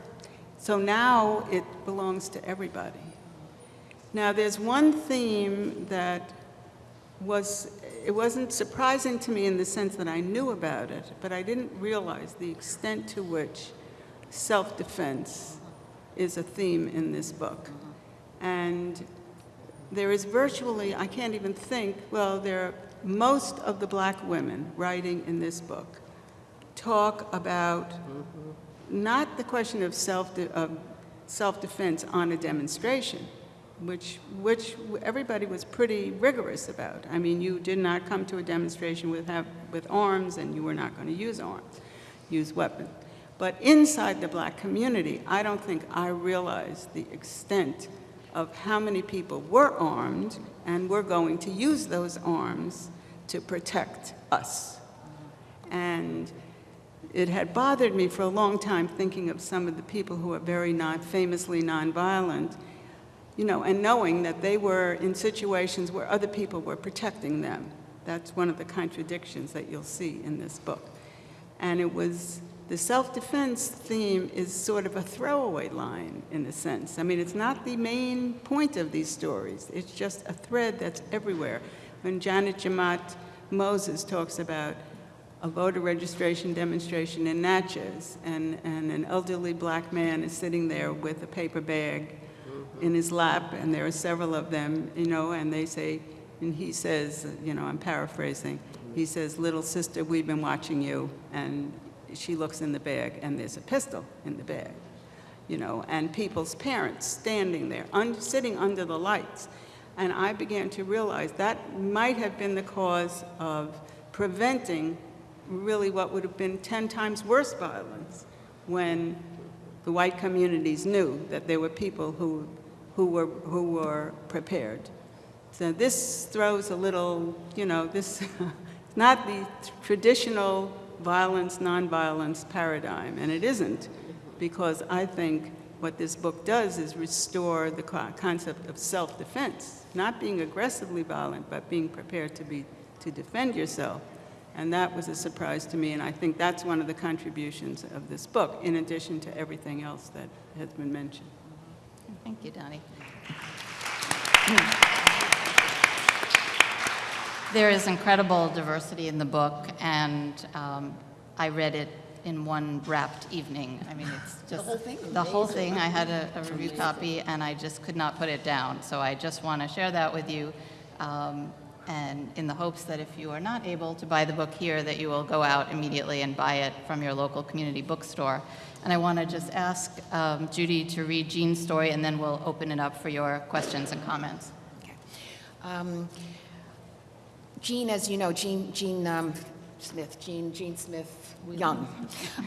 F: So now it belongs to everybody. Now, there's one theme that was, it wasn't surprising to me in the sense that I knew about it, but I didn't realize the extent to which self-defense is a theme in this book. And there is virtually, I can't even think, well, there are most of the black women writing in this book talk about not the question of self of self-defense on a demonstration, which which everybody was pretty rigorous about. I mean, you did not come to a demonstration with have with arms, and you were not going to use arms, use weapons. But inside the black community, I don't think I realized the extent of how many people were armed and were going to use those arms to protect us. And it had bothered me for a long time thinking of some of the people who are very not famously nonviolent, you know, and knowing that they were in situations where other people were protecting them. That's one of the contradictions that you'll see in this book. And it was the self-defense theme is sort of a throwaway line in a sense. I mean, it's not the main point of these stories. It's just a thread that's everywhere. When Janet Jemmott Moses talks about a voter registration demonstration in Natchez, and, and an elderly black man is sitting there with a paper bag in his lap, and there are several of them, you know, and they say, and he says, you know, I'm paraphrasing, he says, little sister, we've been watching you, and she looks in the bag, and there's a pistol in the bag, you know, and people's parents standing there, un sitting under the lights. And I began to realize that might have been the cause of preventing really what would have been 10 times worse violence when the white communities knew that there were people who, who, were, who were prepared. So this throws a little, you know, this not the traditional violence, nonviolence paradigm, and it isn't, because I think what this book does is restore the concept of self-defense, not being aggressively violent, but being prepared to be to defend yourself. And that was a surprise to me, and I think that's one of the contributions of this book, in addition to everything else that has been mentioned.
C: Thank you, Dottie. There is incredible diversity in the book, and um, I read it in one wrapped evening. I mean, it's just... The whole thing? The whole thing. I had a, a review copy, and I just could not put it down. So I just want to share that with you, um, and in the hopes that if you are not able to buy the book here, that you will go out immediately and buy it from your local community bookstore. And I want to just ask um, Judy to read Jean's story, and then we'll open it up for your questions and comments.
B: Okay. Um, Jean, as you know, Jean, Jean um, Smith, Jean, Jean Smith Young,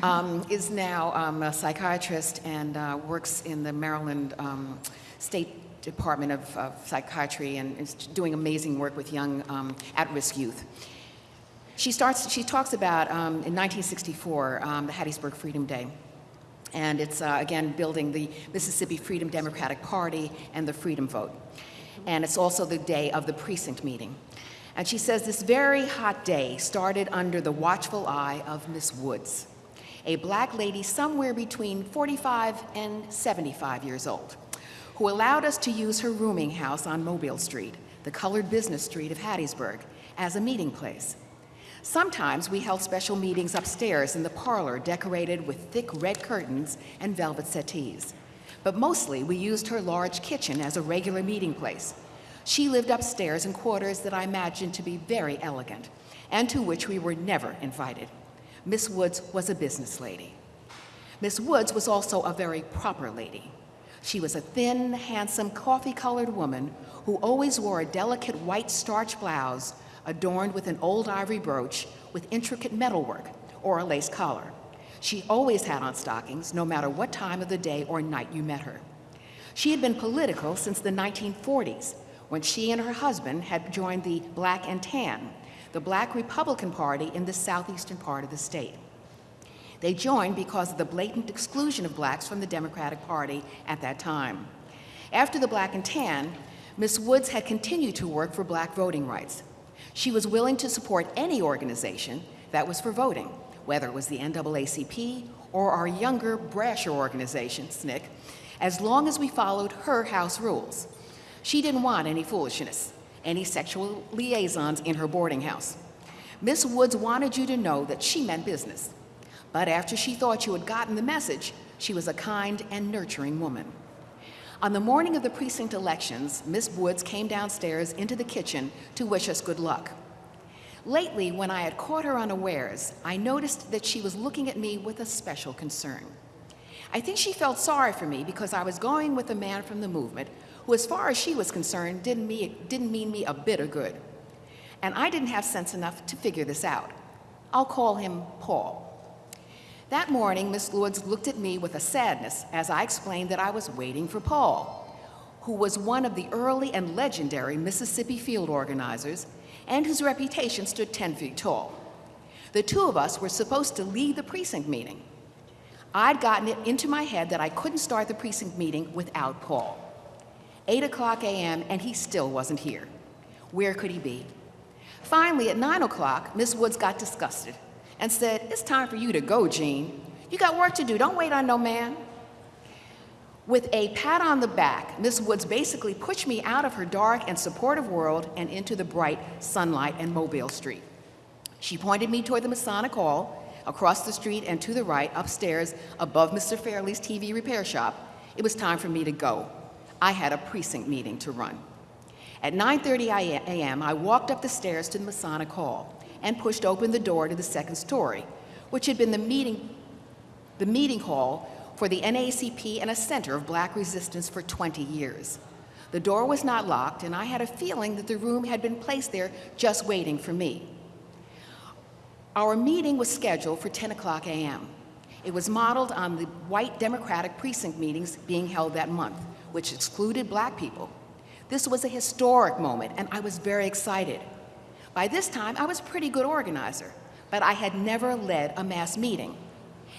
B: um, is now um, a psychiatrist and uh, works in the Maryland um, State Department of, of Psychiatry and is doing amazing work with young um, at-risk youth. She starts. She talks about um, in 1964, um, the Hattiesburg Freedom Day, and it's uh, again building the Mississippi Freedom Democratic Party and the Freedom Vote, and it's also the day of the precinct meeting. And she says this very hot day started under the watchful eye of Miss Woods, a black lady somewhere between 45 and 75 years old, who allowed us to use her rooming house on Mobile Street, the colored business street of Hattiesburg, as a meeting place. Sometimes we held special meetings upstairs in the parlor decorated with thick red curtains and velvet settees. But mostly we used her large kitchen as a regular meeting place. She lived upstairs in quarters that I imagined to be very elegant and to which we were never invited. Miss Woods was a business lady. Miss Woods was also a very proper lady. She was a thin, handsome, coffee colored woman who always wore a delicate white starch blouse adorned with an old ivory brooch with intricate metalwork or a lace collar. She always had on stockings, no matter what time of the day or night you met her. She had been political since the 1940s, when she and her husband had joined the Black and Tan, the Black Republican Party in the southeastern part of the state. They joined because of the blatant exclusion of blacks from the Democratic Party at that time. After the Black and Tan, Miss Woods had continued to work for black voting rights. She was willing to support any organization that was for voting, whether it was the NAACP or our younger, brasher organization, SNCC, as long as we followed her house rules. She didn't want any foolishness, any sexual liaisons in her boarding house. Miss Woods wanted you to know that she meant business. But after she thought you had gotten the message, she was a kind and nurturing woman. On the morning of the precinct elections, Miss Woods came downstairs into the kitchen to wish us good luck. Lately, when I had caught her unawares, I noticed that she was looking at me with a special concern. I think she felt sorry for me because I was going with a man from the movement who, as far as she was concerned, didn't, me, didn't mean me a bit of good. And I didn't have sense enough to figure this out. I'll call him Paul. That morning, Miss Woods looked at me with a sadness as I explained that I was waiting for Paul, who was one of the early and legendary Mississippi field organizers and whose reputation stood 10 feet tall. The two of us were supposed to lead the precinct meeting. I'd gotten it into my head that I couldn't start the precinct meeting without Paul. 8 o'clock a.m., and he still wasn't here. Where could he be? Finally, at 9 o'clock, Miss Woods got disgusted and said, It's time for you to go, Jean. You got work to do. Don't wait on no man. With a pat on the back, Miss Woods basically pushed me out of her dark and supportive world and into the bright sunlight and Mobile Street. She pointed me toward the Masonic Hall, across the street and to the right, upstairs, above Mr. Fairley's TV repair shop. It was time for me to go. I had a precinct meeting to run. At 9:30 a.m., I walked up the stairs to the Masonic Hall and pushed open the door to the second story, which had been the meeting, the meeting hall for the NAACP and a center of black resistance for 20 years. The door was not locked, and I had a feeling that the room had been placed there just waiting for me. Our meeting was scheduled for 10 o'clock a.m. It was modeled on the white Democratic precinct meetings being held that month, which excluded black people. This was a historic moment, and I was very excited. By this time, I was a pretty good organizer, but I had never led a mass meeting.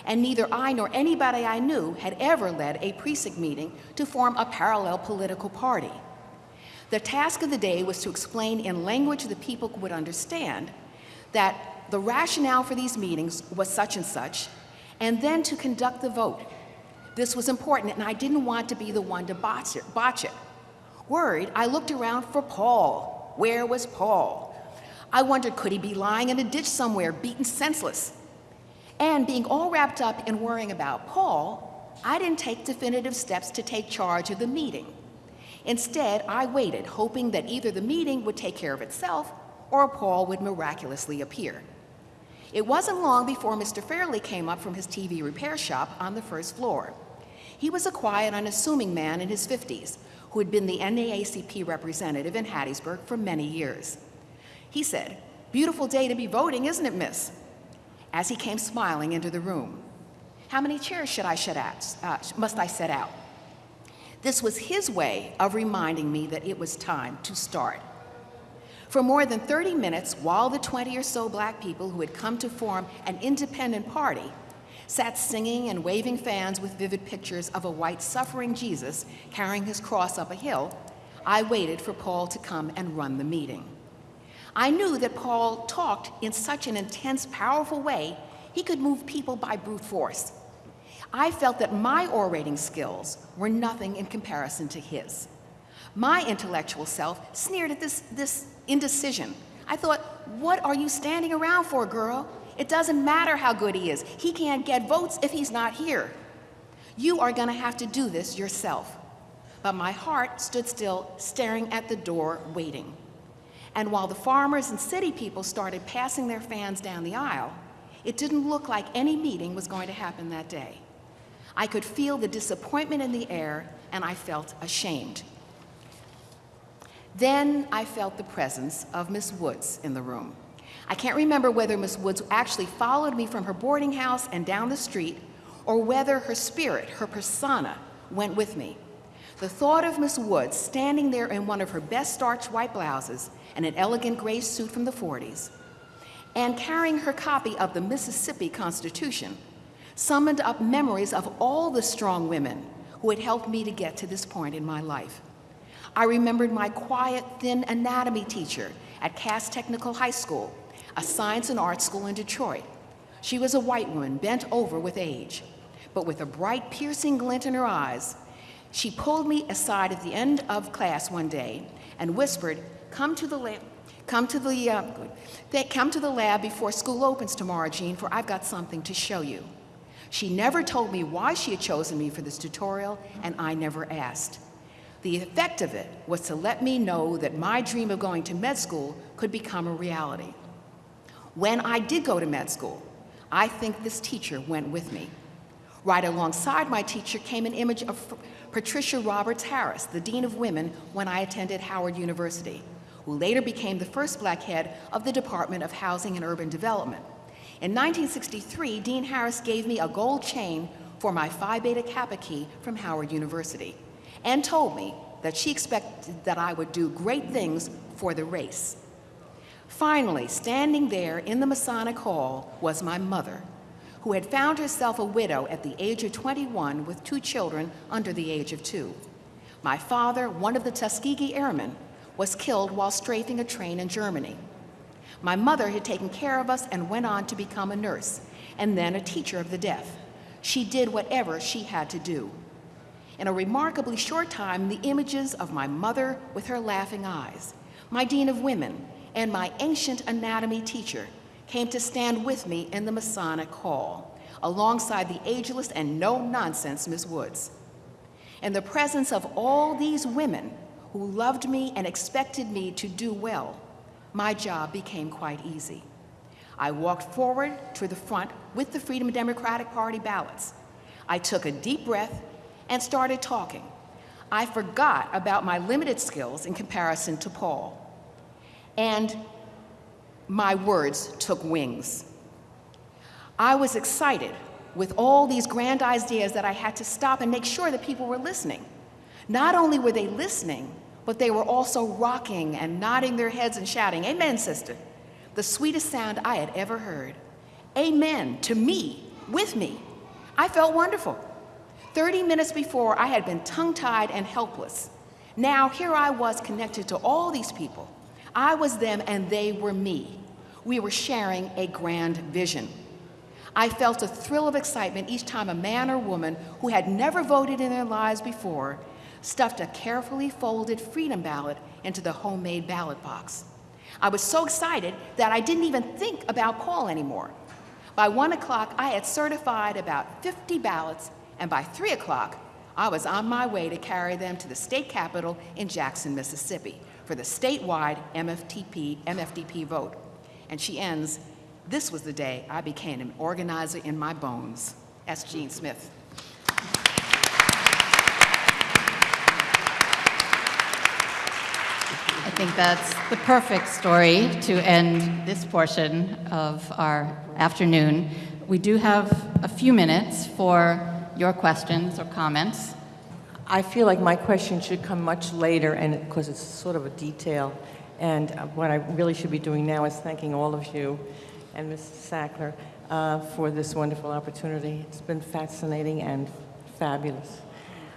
B: And neither I nor anybody I knew had ever led a precinct meeting to form a parallel political party. The task of the day was to explain in language the people would understand that the rationale for these meetings was such and such, and then to conduct the vote. This was important, and I didn't want to be the one to botch it. Botch it. Worried, I looked around for Paul. Where was Paul? I wondered, could he be lying in a ditch somewhere, beaten senseless? And being all wrapped up in worrying about Paul, I didn't take definitive steps to take charge of the meeting. Instead, I waited, hoping that either the meeting would take care of itself or Paul would miraculously appear. It wasn't long before Mr. Fairley came up from his TV repair shop on the first floor. He was a quiet, unassuming man in his 50s who had been the NAACP representative in Hattiesburg for many years. He said, Beautiful day to be voting, isn't it, miss? As he came smiling into the room. How many chairs should I shut out, uh, must I set out? This was his way of reminding me that it was time to start. For more than 30 minutes, while the 20 or so black people who had come to form an independent party sat singing and waving fans with vivid pictures of a white suffering Jesus carrying his cross up a hill, I waited for Paul to come and run the meeting. I knew that Paul talked in such an intense, powerful way, he could move people by brute force. I felt that my orating skills were nothing in comparison to his. My intellectual self sneered at this, this indecision. I thought, what are you standing around for, girl? It doesn't matter how good he is. He can't get votes if he's not here. You are going to have to do this yourself. But my heart stood still, staring at the door, waiting. And while the farmers and city people started passing their fans down the aisle, it didn't look like any meeting was going to happen that day. I could feel the disappointment in the air, and I felt ashamed. Then I felt the presence of Miss Woods in the room. I can't remember whether Miss Woods actually followed me from her boarding house and down the street, or whether her spirit, her persona, went with me. The thought of Miss Woods standing there in one of her best starched white blouses and an elegant gray suit from the 40s, and carrying her copy of the Mississippi Constitution, summoned up memories of all the strong women who had helped me to get to this point in my life. I remembered my quiet, thin anatomy teacher at Cass Technical High School, a science and art school in Detroit. She was a white woman bent over with age, but with a bright, piercing glint in her eyes. She pulled me aside at the end of class one day and whispered, "Come to the lab, come to the, uh, come to the lab before school opens tomorrow, Jean, for I've got something to show you." She never told me why she had chosen me for this tutorial, and I never asked. The effect of it was to let me know that my dream of going to med school could become a reality. When I did go to med school, I think this teacher went with me. Right alongside my teacher came an image of Patricia Roberts Harris, the Dean of Women when I attended Howard University, who later became the first black head of the Department of Housing and Urban Development. In 1963, Dean Harris gave me a gold chain for my Phi Beta Kappa key from Howard University and told me that she expected that I would do great things for the race. Finally, standing there in the Masonic Hall was my mother, who had found herself a widow at the age of 21 with two children under the age of two. My father, one of the Tuskegee Airmen, was killed while strafing a train in Germany. My mother had taken care of us and went on to become a nurse, and then a teacher of the deaf. She did whatever she had to do. In a remarkably short time, the images of my mother with her laughing eyes, my dean of women, and my ancient anatomy teacher came to stand with me in the Masonic Hall, alongside the ageless and no-nonsense Miss Woods. In the presence of all these women who loved me and expected me to do well, my job became quite easy. I walked forward to the front with the Freedom Democratic Party ballots. I took a deep breath and started talking. I forgot about my limited skills in comparison to Paul. And my words took wings. I was excited with all these grand ideas that I had to stop and make sure that people were listening. Not only were they listening, but they were also rocking and nodding their heads and shouting, Amen, sister. The sweetest sound I had ever heard. Amen to me, with me. I felt wonderful. 30 minutes before, I had been tongue tied and helpless. Now, here I was connected to all these people. I was them and they were me. We were sharing a grand vision. I felt a thrill of excitement each time a man or woman who had never voted in their lives before stuffed a carefully folded freedom ballot into the homemade ballot box. I was so excited that I didn't even think about Paul anymore. By one o'clock, I had certified about 50 ballots, and by three o'clock, I was on my way to carry them to the state capitol in Jackson, Mississippi for the statewide MFTP, MFDP vote. And she ends, this was the day I became an organizer in my bones. S. Jean Smith.
C: I think that's the perfect story to end this portion of our afternoon. We do have a few minutes for your questions or comments.
H: I feel like my question should come much later, and because it's sort of a detail. And uh, what I really should be doing now is thanking all of you and Mrs. Sackler uh, for this wonderful opportunity. It's been fascinating and fabulous.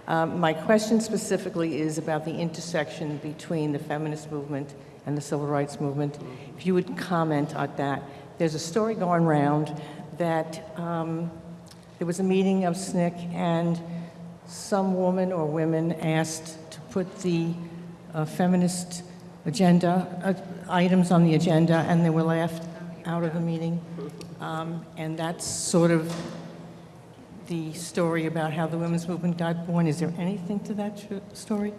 H: Um, my question specifically is about the intersection between the feminist movement and the civil rights movement. If you would comment on that. There's a story going around that um, there was a meeting of SNCC and some woman or women asked to put the uh, feminist agenda, uh, items on the agenda, and they were laughed out of the meeting. Um, and that's sort of the story about how the women's movement got born. Is there anything to that story?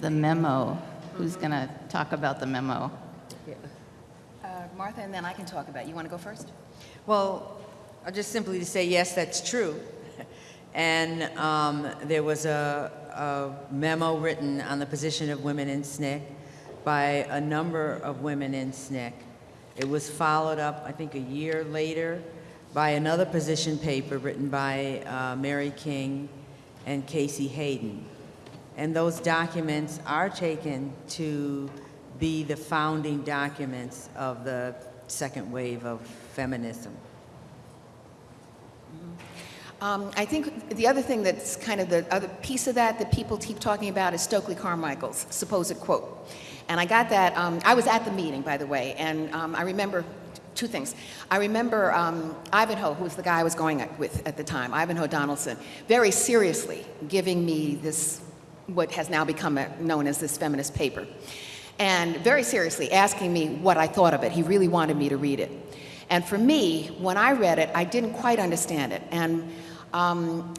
C: The memo. Who's going to talk about the memo?
B: Uh, Martha, and then I can talk about it. You want to go first?
D: Well, uh, just simply to say, yes, that's true. And um, there was a, a memo written on the position of women in SNCC by a number of women in SNCC. It was followed up, I think, a year later by another position paper written by uh, Mary King and Casey Hayden. And those documents are taken to be the founding documents of the second wave of feminism.
B: Um, I think the other thing that's kind of the other piece of that that people keep talking about is Stokely Carmichael's supposed quote. And I got that, um, I was at the meeting, by the way, and um, I remember two things. I remember um, Ivanhoe, who was the guy I was going with at the time, Ivanhoe Donaldson, very seriously giving me this, what has now become a, known as this feminist paper, and very seriously asking me what I thought of it. He really wanted me to read it. And for me, when I read it, I didn't quite understand it. And um,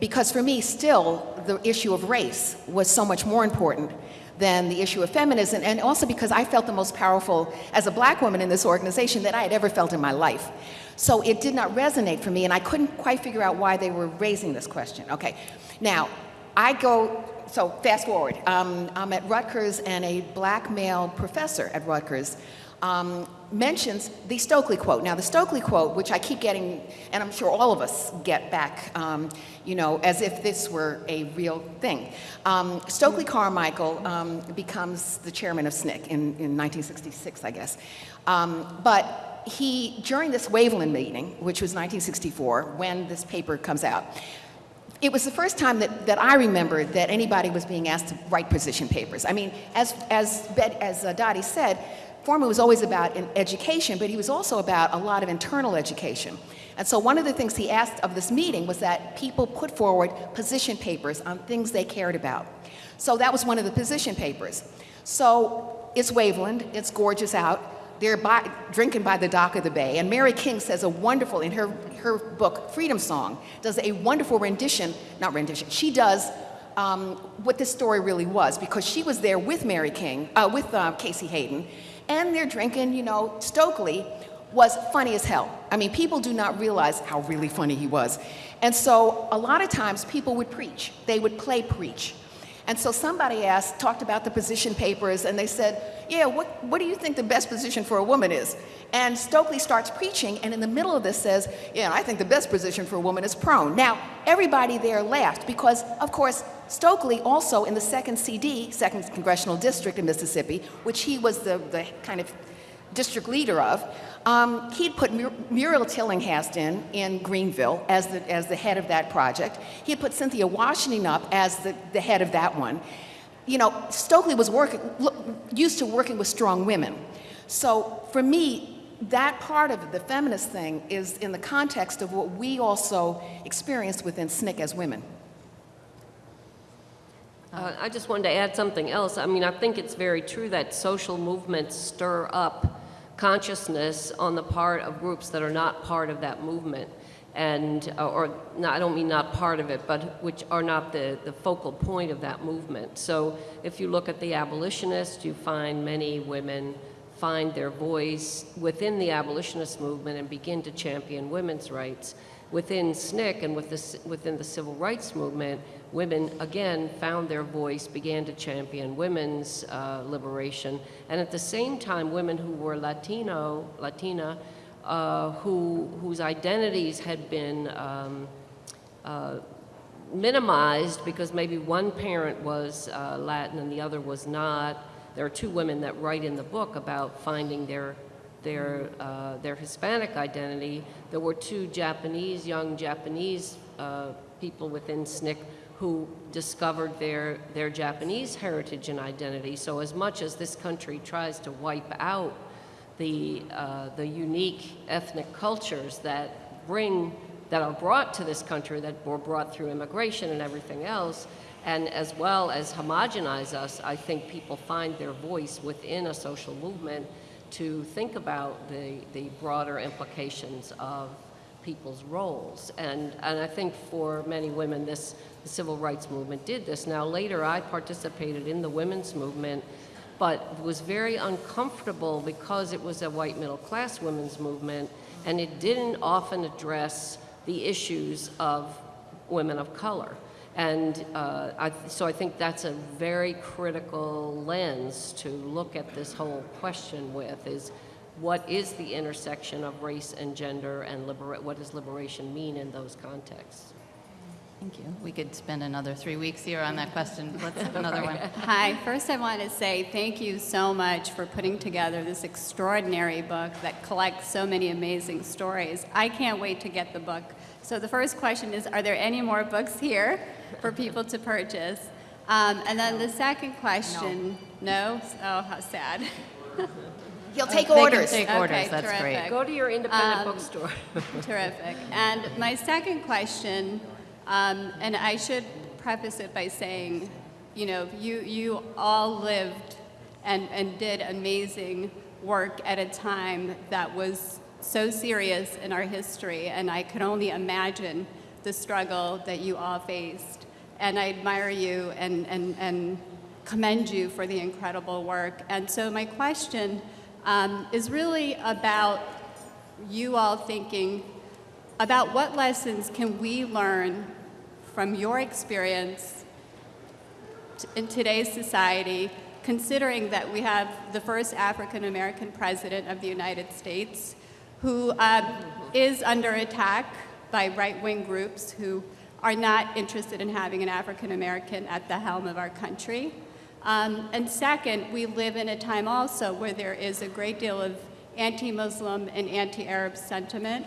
B: because for me, still, the issue of race was so much more important than the issue of feminism, and also because I felt the most powerful as a black woman in this organization that I had ever felt in my life. So it did not resonate for me, and I couldn't quite figure out why they were raising this question. Okay, now, I go, so fast forward. Um, I'm at Rutgers, and a black male professor at Rutgers um, mentions the Stokely quote. Now, the Stokely quote, which I keep getting, and I'm sure all of us get back, um, you know, as if this were a real thing. Um, Stokely Carmichael um, becomes the chairman of SNCC in, in 1966, I guess. Um, but he, during this Waveland meeting, which was 1964, when this paper comes out, it was the first time that, that I remembered that anybody was being asked to write position papers. I mean, as, as, as uh, Dottie said, Forman was always about education, but he was also about a lot of internal education. And so one of the things he asked of this meeting was that people put forward position papers on things they cared about. So that was one of the position papers. So it's Waveland, it's gorgeous out. They're by, drinking by the dock of the bay. And Mary King says a wonderful, in her, her book, Freedom Song, does a wonderful rendition, not rendition, she does um, what this story really was because she was there with Mary King, uh, with uh, Casey Hayden, and they're drinking, you know, Stokely was funny as hell. I mean, people do not realize how really funny he was. And so a lot of times people would preach. They would play preach. And so somebody asked, talked about the position papers, and they said, yeah, what, what do you think the best position for a woman is? And Stokely starts preaching, and in the middle of this says, yeah, I think the best position for a woman is prone. Now, everybody there laughed because, of course, Stokely also in the second CD, second congressional district in Mississippi, which he was the, the kind of district leader of, um, he'd put Mur- Muriel Tillinghast in in Greenville as the, as the head of that project. He had put Cynthia Washington up as the, the head of that one. You know, Stokely was working, used to working with strong women. So for me, that part of the feminist thing, is in the context of what we also experienced within SNCC as women.
E: Uh, I just wanted to add something else. I mean, I think it's very true that social movements stir up consciousness on the part of groups that are not part of that movement. And, uh, or, I don't mean not part of it, but which are not the, the focal point of that movement. So if you look at the abolitionists, you find many women find their voice within the abolitionist movement and begin to champion women's rights. Within SNCC and with the, within the civil rights movement, women again found their voice, began to champion women's uh, liberation, and at the same time, women who were Latino, Latina, uh, who whose identities had been um, uh, minimized because maybe one parent was uh, Latin and the other was not. There are two women that write in the book about finding their their uh, their Hispanic identity. There were two Japanese young Japanese uh, people within SNCC who discovered their their Japanese heritage and identity. So as much as this country tries to wipe out the uh, the unique ethnic cultures that bring that are brought to this country that were brought through immigration and everything else, and as well as homogenize us, I think people find their voice within a social movement to think about the, the broader implications of people's roles. And, and I think for many women, this the civil rights movement did this. Now, later, I participated in the women's movement, but was very uncomfortable because it was a white middle class women's movement, and it didn't often address the issues of women of color. And uh, I, so I think that's a very critical lens to look at this whole question with is what is the intersection of race and gender and libera- what does liberation mean in those contexts?
C: Thank you. We could spend another three weeks here on that question. Let's have another one.
I: Hi, first I want to say thank you so much for putting together this extraordinary book that collects so many amazing stories. I can't wait to get the book. So the first question is, are there any more books here for people to purchase? Um, and then the second question, no? Oh, how sad.
B: He'll take
C: They can
B: orders.
C: take
I: Okay,
C: orders, that's great.
E: Go to your independent
I: Um,
E: bookstore.
I: Terrific. And my second question, um, and I should preface it by saying, you know, you, you all lived and, and did amazing work at a time that was so serious in our history, and I could only imagine the struggle that you all faced. And I admire you and, and, and commend you for the incredible work. And so my question um, is really about you all thinking about what lessons can we learn from your experience in today's society, considering that we have the first African American president of the United States who um, is under attack by right wing groups who are not interested in having an African American at the helm of our country. Um, and second, we live in a time also where there is a great deal of anti Muslim and anti Arab sentiment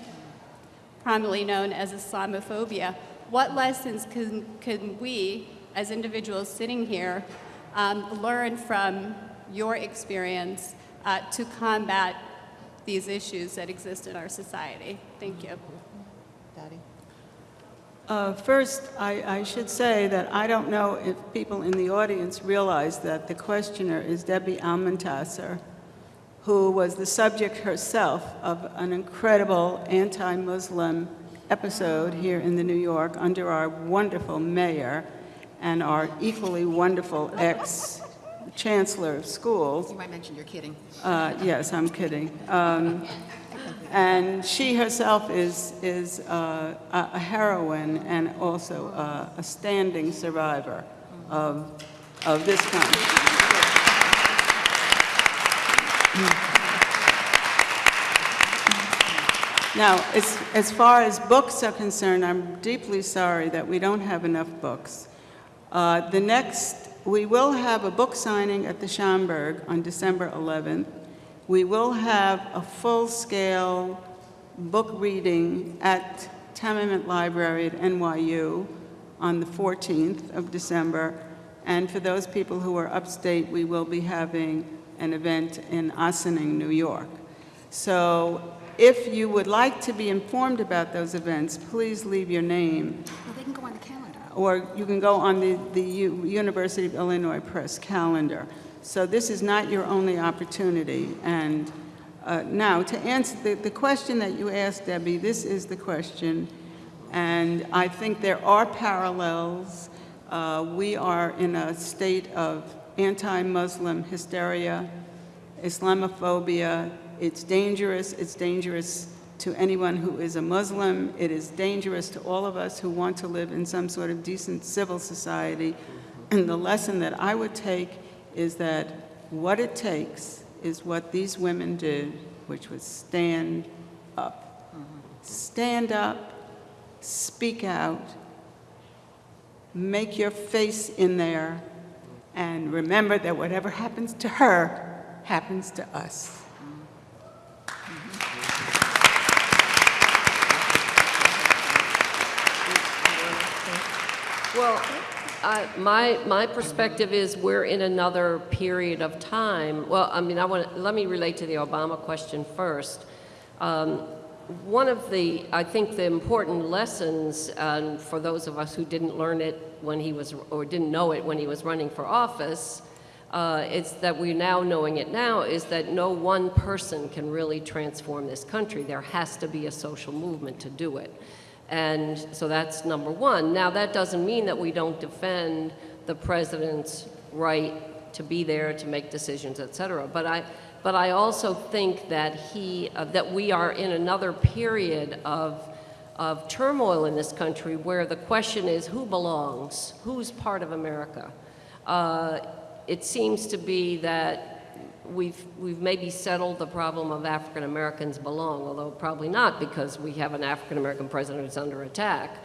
I: commonly known as Islamophobia. What lessons can, can we, as individuals sitting here, um, learn from your experience uh, to combat these issues that exist in our society? Thank you.
F: Uh, First, I I should say that I don't know if people in the audience realize that the questioner is Debbie Almontaser, who was the subject herself of an incredible anti-Muslim episode here in the New York under our wonderful mayor and our equally wonderful ex-chancellor of schools.
B: You might mention you're kidding.
F: Uh, Yes, I'm kidding. Um, And she herself is, is uh, a a heroine and also uh, a standing survivor of, of this kind. Now, as, as far as books are concerned, I'm deeply sorry that we don't have enough books. Uh, The next, we will have a book signing at the Schomburg on December 11th. We will have a full-scale book reading at Tamiment Library at NYU on the 14th of December. And for those people who are upstate, we will be having an event in Ossining, New York. So if you would like to be informed about those events, please leave your name
B: Well, they can go on the calendar.
F: or you can go on the, the U- University of Illinois Press calendar. So this is not your only opportunity. And uh, now, to answer the, the question that you asked, Debbie, this is the question. And I think there are parallels. Uh, we are in a state of anti-Muslim hysteria, Islamophobia. It's dangerous. It's dangerous to anyone who is a Muslim. It is dangerous to all of us who want to live in some sort of decent civil society. And the lesson that I would take is that what it takes is what these women did, which was stand up. Stand up, speak out, make your face in there, and remember that whatever happens to her happens to us.
E: Well, I- my, my perspective is we're in another period of time. Well, I mean, I want, let me relate to the Obama question first. Um, One of the, I think the important lessons, um, for those of us who didn't learn it when he was, or didn't know it when he was running for office, uh, it's that we're now knowing it now, is that no one person can really transform this country. There has to be a social movement to do it. And so that's number one. Now, that doesn't mean that we don't defend the president's right to be there, to make decisions, et cetera. But I, but I also think that he, uh, that we are in another period of, of turmoil in this country where the question is who belongs? Who's part of America? Uh, it seems to be that we've, we've maybe settled the problem of African Americans belong, although probably not because we have an African American president who's under attack.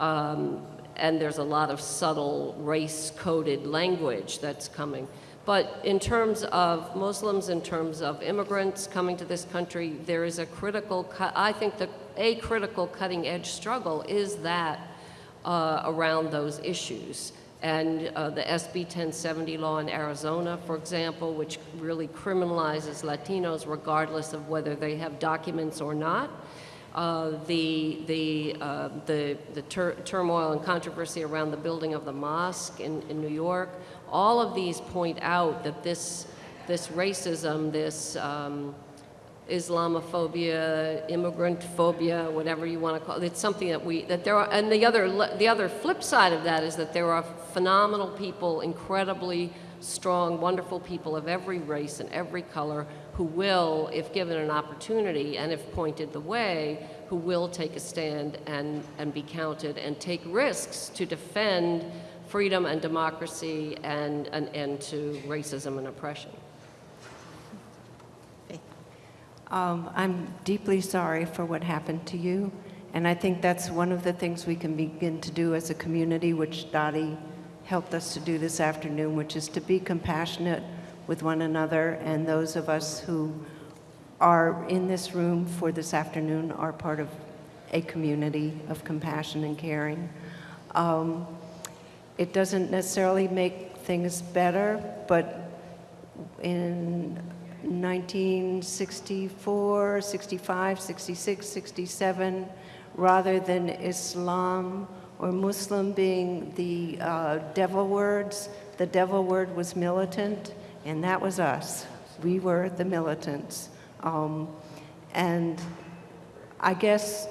E: Um, and there's a lot of subtle race coded language that's coming. But in terms of Muslims, in terms of immigrants coming to this country, there is a critical, I think that a critical cutting edge struggle is that uh, around those issues. And uh, the SB 1070 law in Arizona, for example, which really criminalizes Latinos regardless of whether they have documents or not. Uh, the, the, uh, the, the tur turmoil and controversy around the building of the mosque in, in New York, all of these point out that this, this racism, this um, Islamophobia, immigrant phobia, whatever you want to call it. It's something that we, that there are, and the other, the other flip side of that is that there are phenomenal people, incredibly strong, wonderful people of every race and every color who will, if given an opportunity and if pointed the way, who will take a stand and, and be counted and take risks to defend freedom and democracy and an end to racism and oppression.
A: Um, I'm deeply sorry for what happened to you, and I think that's one of the things we can begin to do as a community, which Dottie helped us to do this afternoon, which is to be compassionate with one another, and those of us who are in this room for this afternoon are part of a community of compassion and caring. Um, it doesn't necessarily make things better, but in 1964, 65, 66, 67, rather than Islam or Muslim being the uh, devil words, the devil word was militant, and that was us. We were the militants. Um, and I guess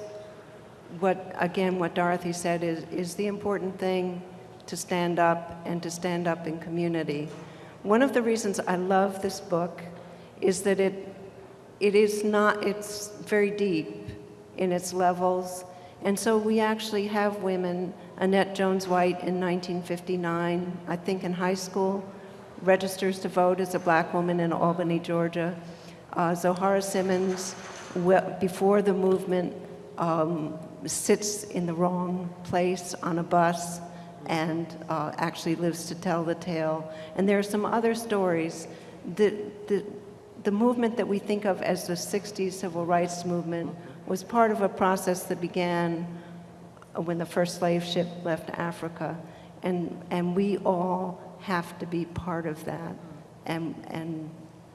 A: what, again, what Dorothy said is, is the important thing to stand up and to stand up in community. One of the reasons I love this book is that it, it is not, it's very deep in its levels. And so we actually have women, Annette Jones-White in 1959, I think in high school, registers to vote as a black woman in Albany, Georgia. Uh, Zoharah Simmons, before the movement, um, sits in the wrong place on a bus and uh, actually lives to tell the tale. And there are some other stories. The, the, the movement that we think of as the 60s civil rights movement was part of a process that began when the first slave ship left Africa. And, and we all have to be part of that. And, and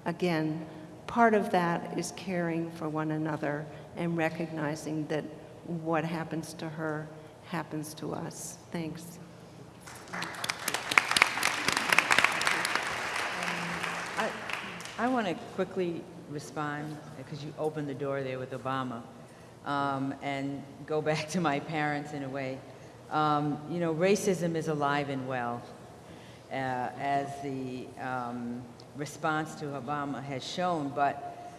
A: again, part of that is caring for one another and recognizing that what happens to her happens to us. Thanks.
D: I, I want to quickly respond, because you opened the door there with Obama, um, and go back to my parents in a way. Um, you know, racism is alive and well, uh, as the um, response to Obama has shown, but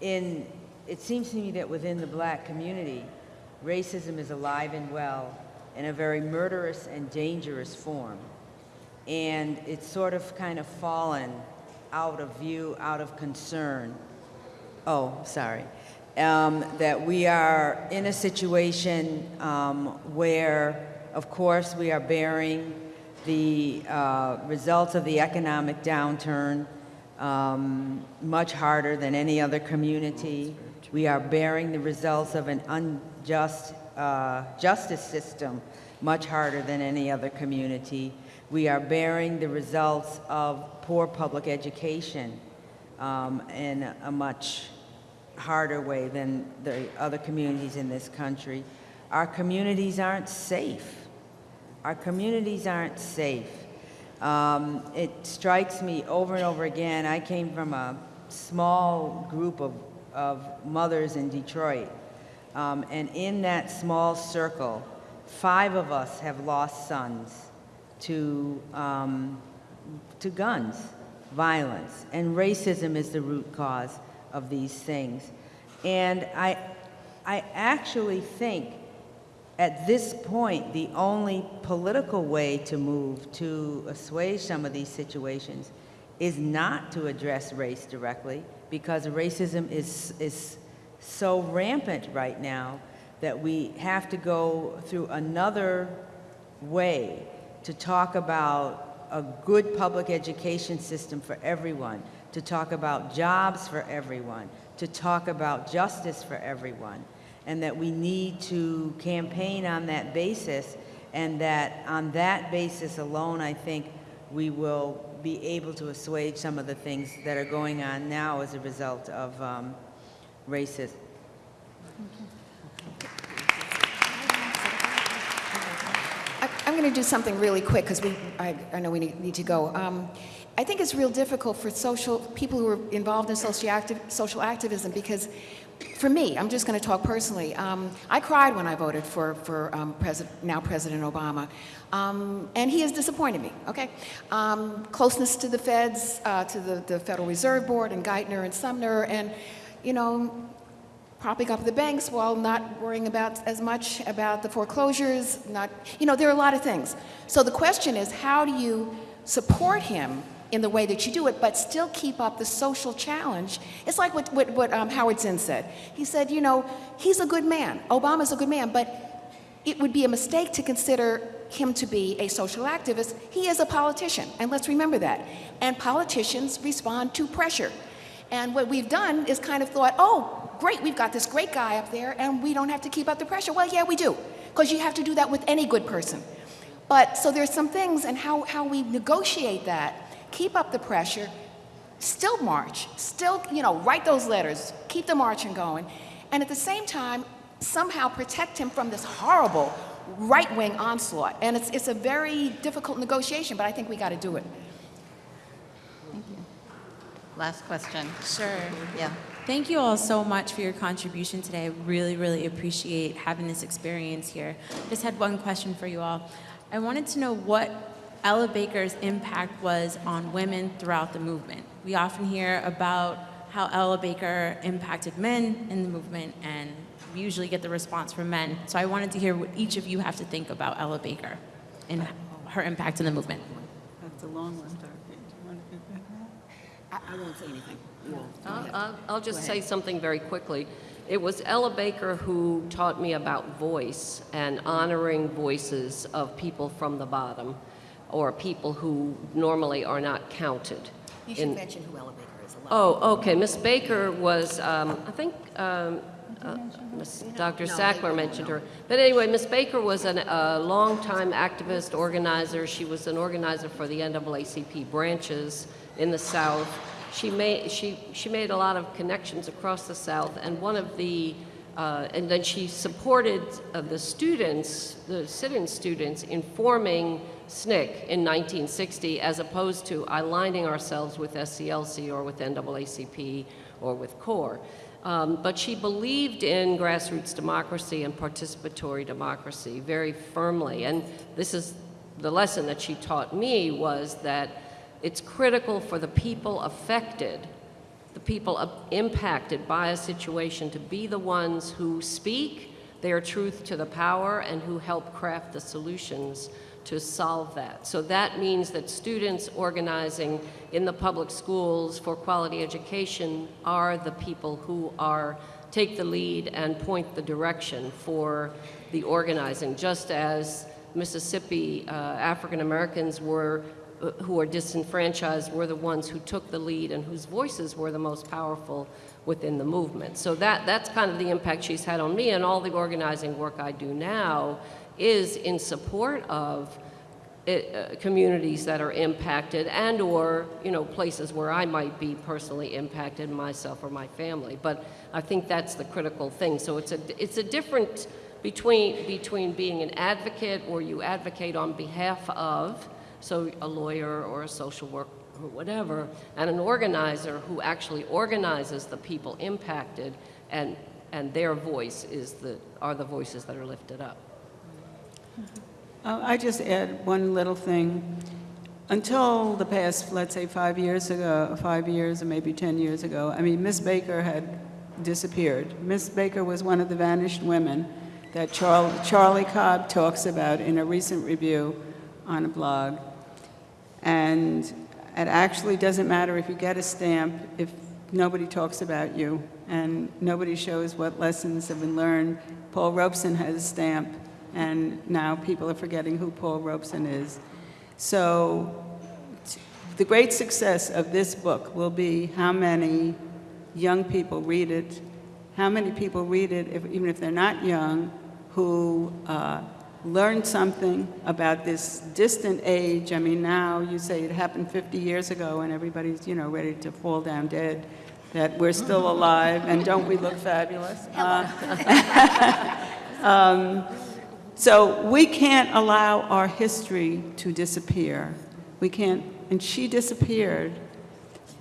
D: in, it seems to me that within the black community, racism is alive and well in a very murderous and dangerous form. And it's sort of kind of fallen out of view, out of concern. Oh, sorry. Um, that we are in a situation um, where, of course, we are bearing the uh, results of the economic downturn um, much harder than any other community. We are bearing the results of an unjust uh, justice system much harder than any other community. We are bearing the results of poor public education um, in a much harder way than the other communities in this country. Our communities aren't safe. Our communities aren't safe. Um, it strikes me over and over again. I came from a small group of, of mothers in Detroit. Um, and in that small circle, five of us have lost sons to, um, to guns, violence, and racism is the root cause of these things. And I, I actually think at this point, the only political way to move to assuage some of these situations is not to address race directly, because racism is, is so rampant right now that we have to go through another way to talk about a good public education system for everyone, to talk about jobs for everyone, to talk about justice for everyone, and that we need to campaign on that basis, and that on that basis alone, I think we will be able to assuage some of the things that are going on now as a result of um, racism.
B: I'm going to do something really quick because we, I, I know we need, need to go. Um, I think it's real difficult for social people who are involved in social, social activism because, for me, I'm just going to talk personally. Um, I cried when I voted for for um, President, now President Obama, um, and he has disappointed me. Okay, um, closeness to the Feds, uh, to the, the Federal Reserve Board, and Geithner and Summers, and you know, propping up the banks while not worrying about as much about the foreclosures, not, you know, there are a lot of things. So the question is, how do you support him in the way that you do it, but still keep up the social challenge? It's like what, what, what um, Howard Zinn said. He said, you know, he's a good man. Obama's a good man, but it would be a mistake to consider him to be a social activist. He is a politician, and let's remember that. And politicians respond to pressure. And what we've done is kind of thought, oh, great, we've got this great guy up there and we don't have to keep up the pressure. Well, yeah, we do, because you have to do that with any good person. But so there's some things and how, how we negotiate that, keep up the pressure, still march, still, you know, write those letters, keep the marching going, and at the same time, somehow protect him from this horrible right-wing onslaught. And it's, it's a very difficult negotiation, but I think we got to do it. Thank you.
C: Last question.
J: Sure.
C: Yeah.
J: Thank you all so much for your contribution today. I really, really appreciate having this experience here. Just had one question for you all. I wanted to know what Ella Baker's impact was on women throughout the movement. We often hear about how Ella Baker impacted men in the movement, and we usually get the response from men. So I wanted to hear what each of you have to think about Ella Baker and her impact in the movement.
F: That's a long one, Dorothy. Do you want to do that?
B: I won't say anything.
E: I'll- I'll, I'll just say something very quickly. It was Ella Baker who taught me about voice and honoring voices of people from the bottom or people who normally are not counted.
B: You should
E: in-
B: mention who Ella Baker is.
E: Oh, okay. Miss Baker was, um, I think um, uh, Miss Dr. Sackler mentioned her. But anyway, Miss Baker was an- a longtime activist, organizer. She was an organizer for the NAACP branches in the South. She made, she, she made a lot of connections across the South, and one of the, uh, and then she supported uh, the students, the sit-in students, in forming SNCC in 1960, as opposed to aligning ourselves with SCLC or with NAACP or with CORE. Um, but she believed in grassroots democracy and participatory democracy very firmly. And this is the lesson that she taught me was that it's critical for the people affected the people impacted by a situation to be the ones who speak their truth to the power and who help craft the solutions to solve that. So that means that students organizing in the public schools for quality education are the people who are take the lead and point the direction for the organizing, just as Mississippi uh, African Americans were uh, who are disenfranchised were the ones who took the lead and whose voices were the most powerful within the movement. So that, that's kind of the impact she's had on me, and all the organizing work I do now is in support of it, uh, communities that are impacted and or you know places where I might be personally impacted myself or my family. But I think that's the critical thing. So it's a it's a different between between being an advocate or you advocate on behalf of so a lawyer or a social worker or whatever and an organizer who actually organizes the people impacted and and their voice is the are the voices that are lifted up
F: Uh, I just add one little thing. Until the past, let's say, five years ago, five years or maybe 10 years ago, I mean, Miss Baker had disappeared. Miss Baker was one of the vanished women that Charl- Charlie Cobb talks about in a recent review on a blog. And it actually doesn't matter if you get a stamp if nobody talks about you and nobody shows what lessons have been learned. Paul Robeson has a stamp, and now people are forgetting who Paul Robeson is. So t- the great success of this book will be how many young people read it, how many people read it, if, even if they're not young, who uh, learn something about this distant age. I mean, now you say it happened 50 years ago and everybody's, you know, ready to fall down dead, that we're still alive and don't we look fabulous? Uh, um, so we can't allow our history to disappear. We can't, and she disappeared.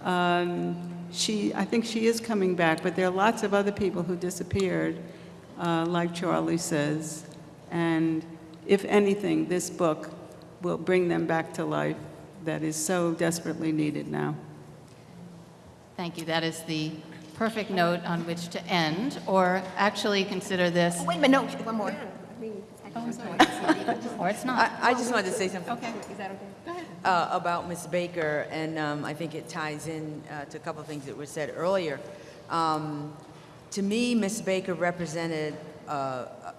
F: Um, she, I think she is coming back, but there are lots of other people who disappeared, uh, like Charlie says. And if anything, this book will bring them back to life that is so desperately needed now.
C: Thank you. That is the perfect note on which to end, or actually consider this,
B: Wait a minute, no, one more.
C: Or it's not.
D: I, I just wanted to say something.
C: Okay. Is that okay? Go ahead.
D: uh, about Ms. Baker, and um, I think it ties in uh, to a couple of things that were said earlier. Um, to me, Ms. Baker represented, uh, uh,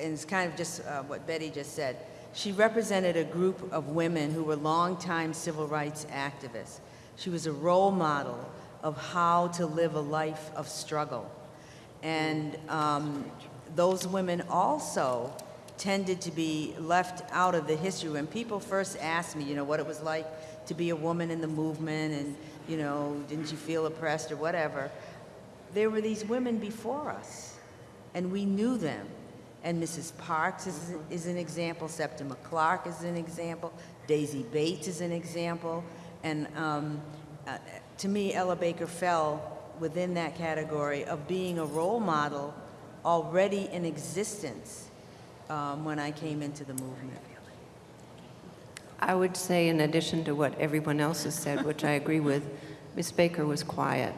D: and it's kind of just uh, what Betty just said, she represented a group of women who were longtime civil rights activists. She was a role model of how to live a life of struggle. And um, those women also tended to be left out of the history. When people first asked me, you know, what it was like to be a woman in the movement and, you know, didn't you feel oppressed or whatever, there were these women before us, and we knew them. And Mrs. Parks is, is an example, Septima Clark is an example, Daisy Bates is an example, and um, uh, to me, Ella Baker fell within that category of being a role model already in existence um, when I came into the movement.
G: I would say, in addition to what everyone else has said, which I agree with, Miss Baker was quiet.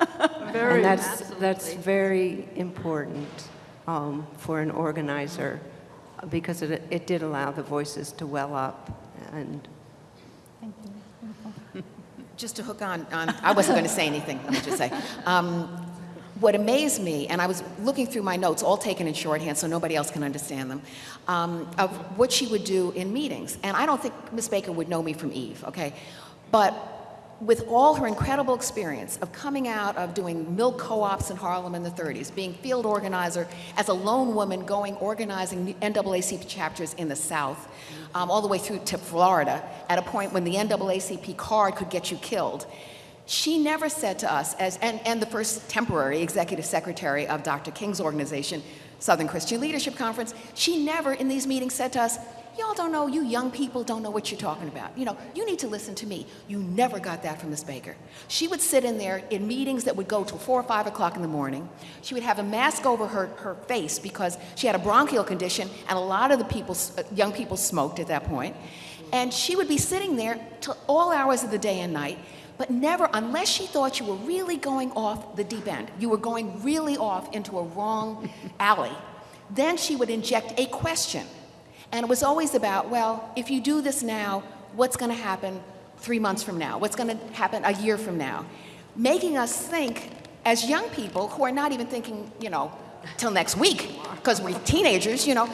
G: And that's, that's very important um, for an organizer, because it, it did allow the voices to well up, and
B: Just to hook on, on I wasn't going to say anything, let me just say. Um, what amazed me, and I was looking through my notes, all taken in shorthand so nobody else can understand them, um, of what she would do in meetings. And I don't think Miss Baker would know me from Eve, okay? But with all her incredible experience of coming out of doing milk co-ops in Harlem in the 30s, being field organizer as a lone woman going organizing NAACP chapters in the South, um, all the way through to Florida, at a point when the NAACP card could get you killed. She never said to us, as, and, and the first temporary executive secretary of Dr. King's organization, Southern Christian Leadership Conference, she never in these meetings said to us, Y'all don't know, you young people don't know what you're talking about. You know, you need to listen to me. You never got that from Miss Baker. She would sit in there in meetings that would go till four or five o'clock in the morning. She would have a mask over her, her face because she had a bronchial condition, and a lot of the people, uh, young people smoked at that point. And she would be sitting there till all hours of the day and night, but never unless she thought you were really going off the deep end. You were going really off into a wrong alley. Then she would inject a question. And it was always about, well, if you do this now, what's going to happen three months from now? What's going to happen a year from now? Making us think as young people who are not even thinking, you know, till next week, because we're teenagers, you know,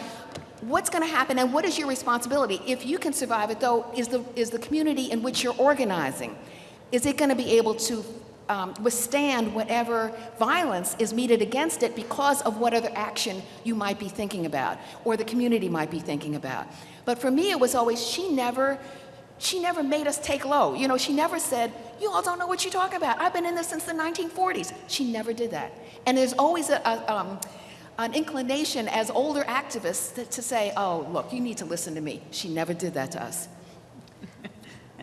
B: what's going to happen and what is your responsibility? If you can survive it, though, is the, is the community in which you're organizing, is it going to be able to um, withstand whatever violence is meted against it because of what other action you might be thinking about or the community might be thinking about? But for me, it was always, she never, she never made us take low. You know, she never said, you all don't know what you talk about. I've been in this since the 1940s. She never did that. And there's always a, a um, an inclination as older activists to, to say, oh, look, you need to listen to me. She never did that to us.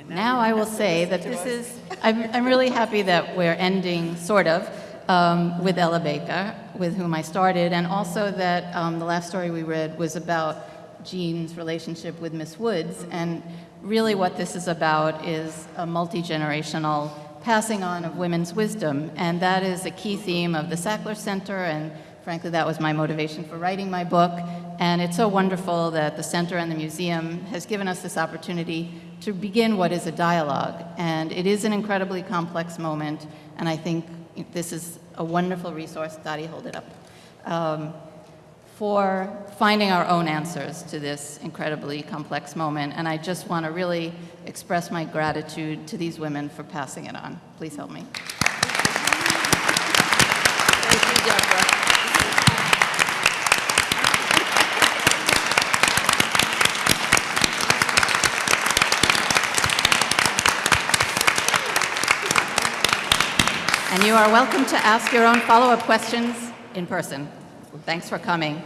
C: Now I will say that this is, I'm, I'm really happy that we're ending, sort of, um, with Ella Baker, with whom I started, and also that um, the last story we read was about Jean's relationship with Miss Woods, and really what this is about is a multi-generational passing on of women's wisdom, and that is a key theme of the Sackler Center, and frankly, that was my motivation for writing my book, and it's so wonderful that the center and the museum has given us this opportunity to begin what is a dialogue. And it is an incredibly complex moment, and I think this is a wonderful resource. Dottie, hold it up. Um, for finding our own answers to this incredibly complex moment. And I just want to really express my gratitude to these women for passing it on. Please help me.
E: Thank you, Deborah.
C: And you are welcome to ask your own follow-up questions in person. Thanks for coming.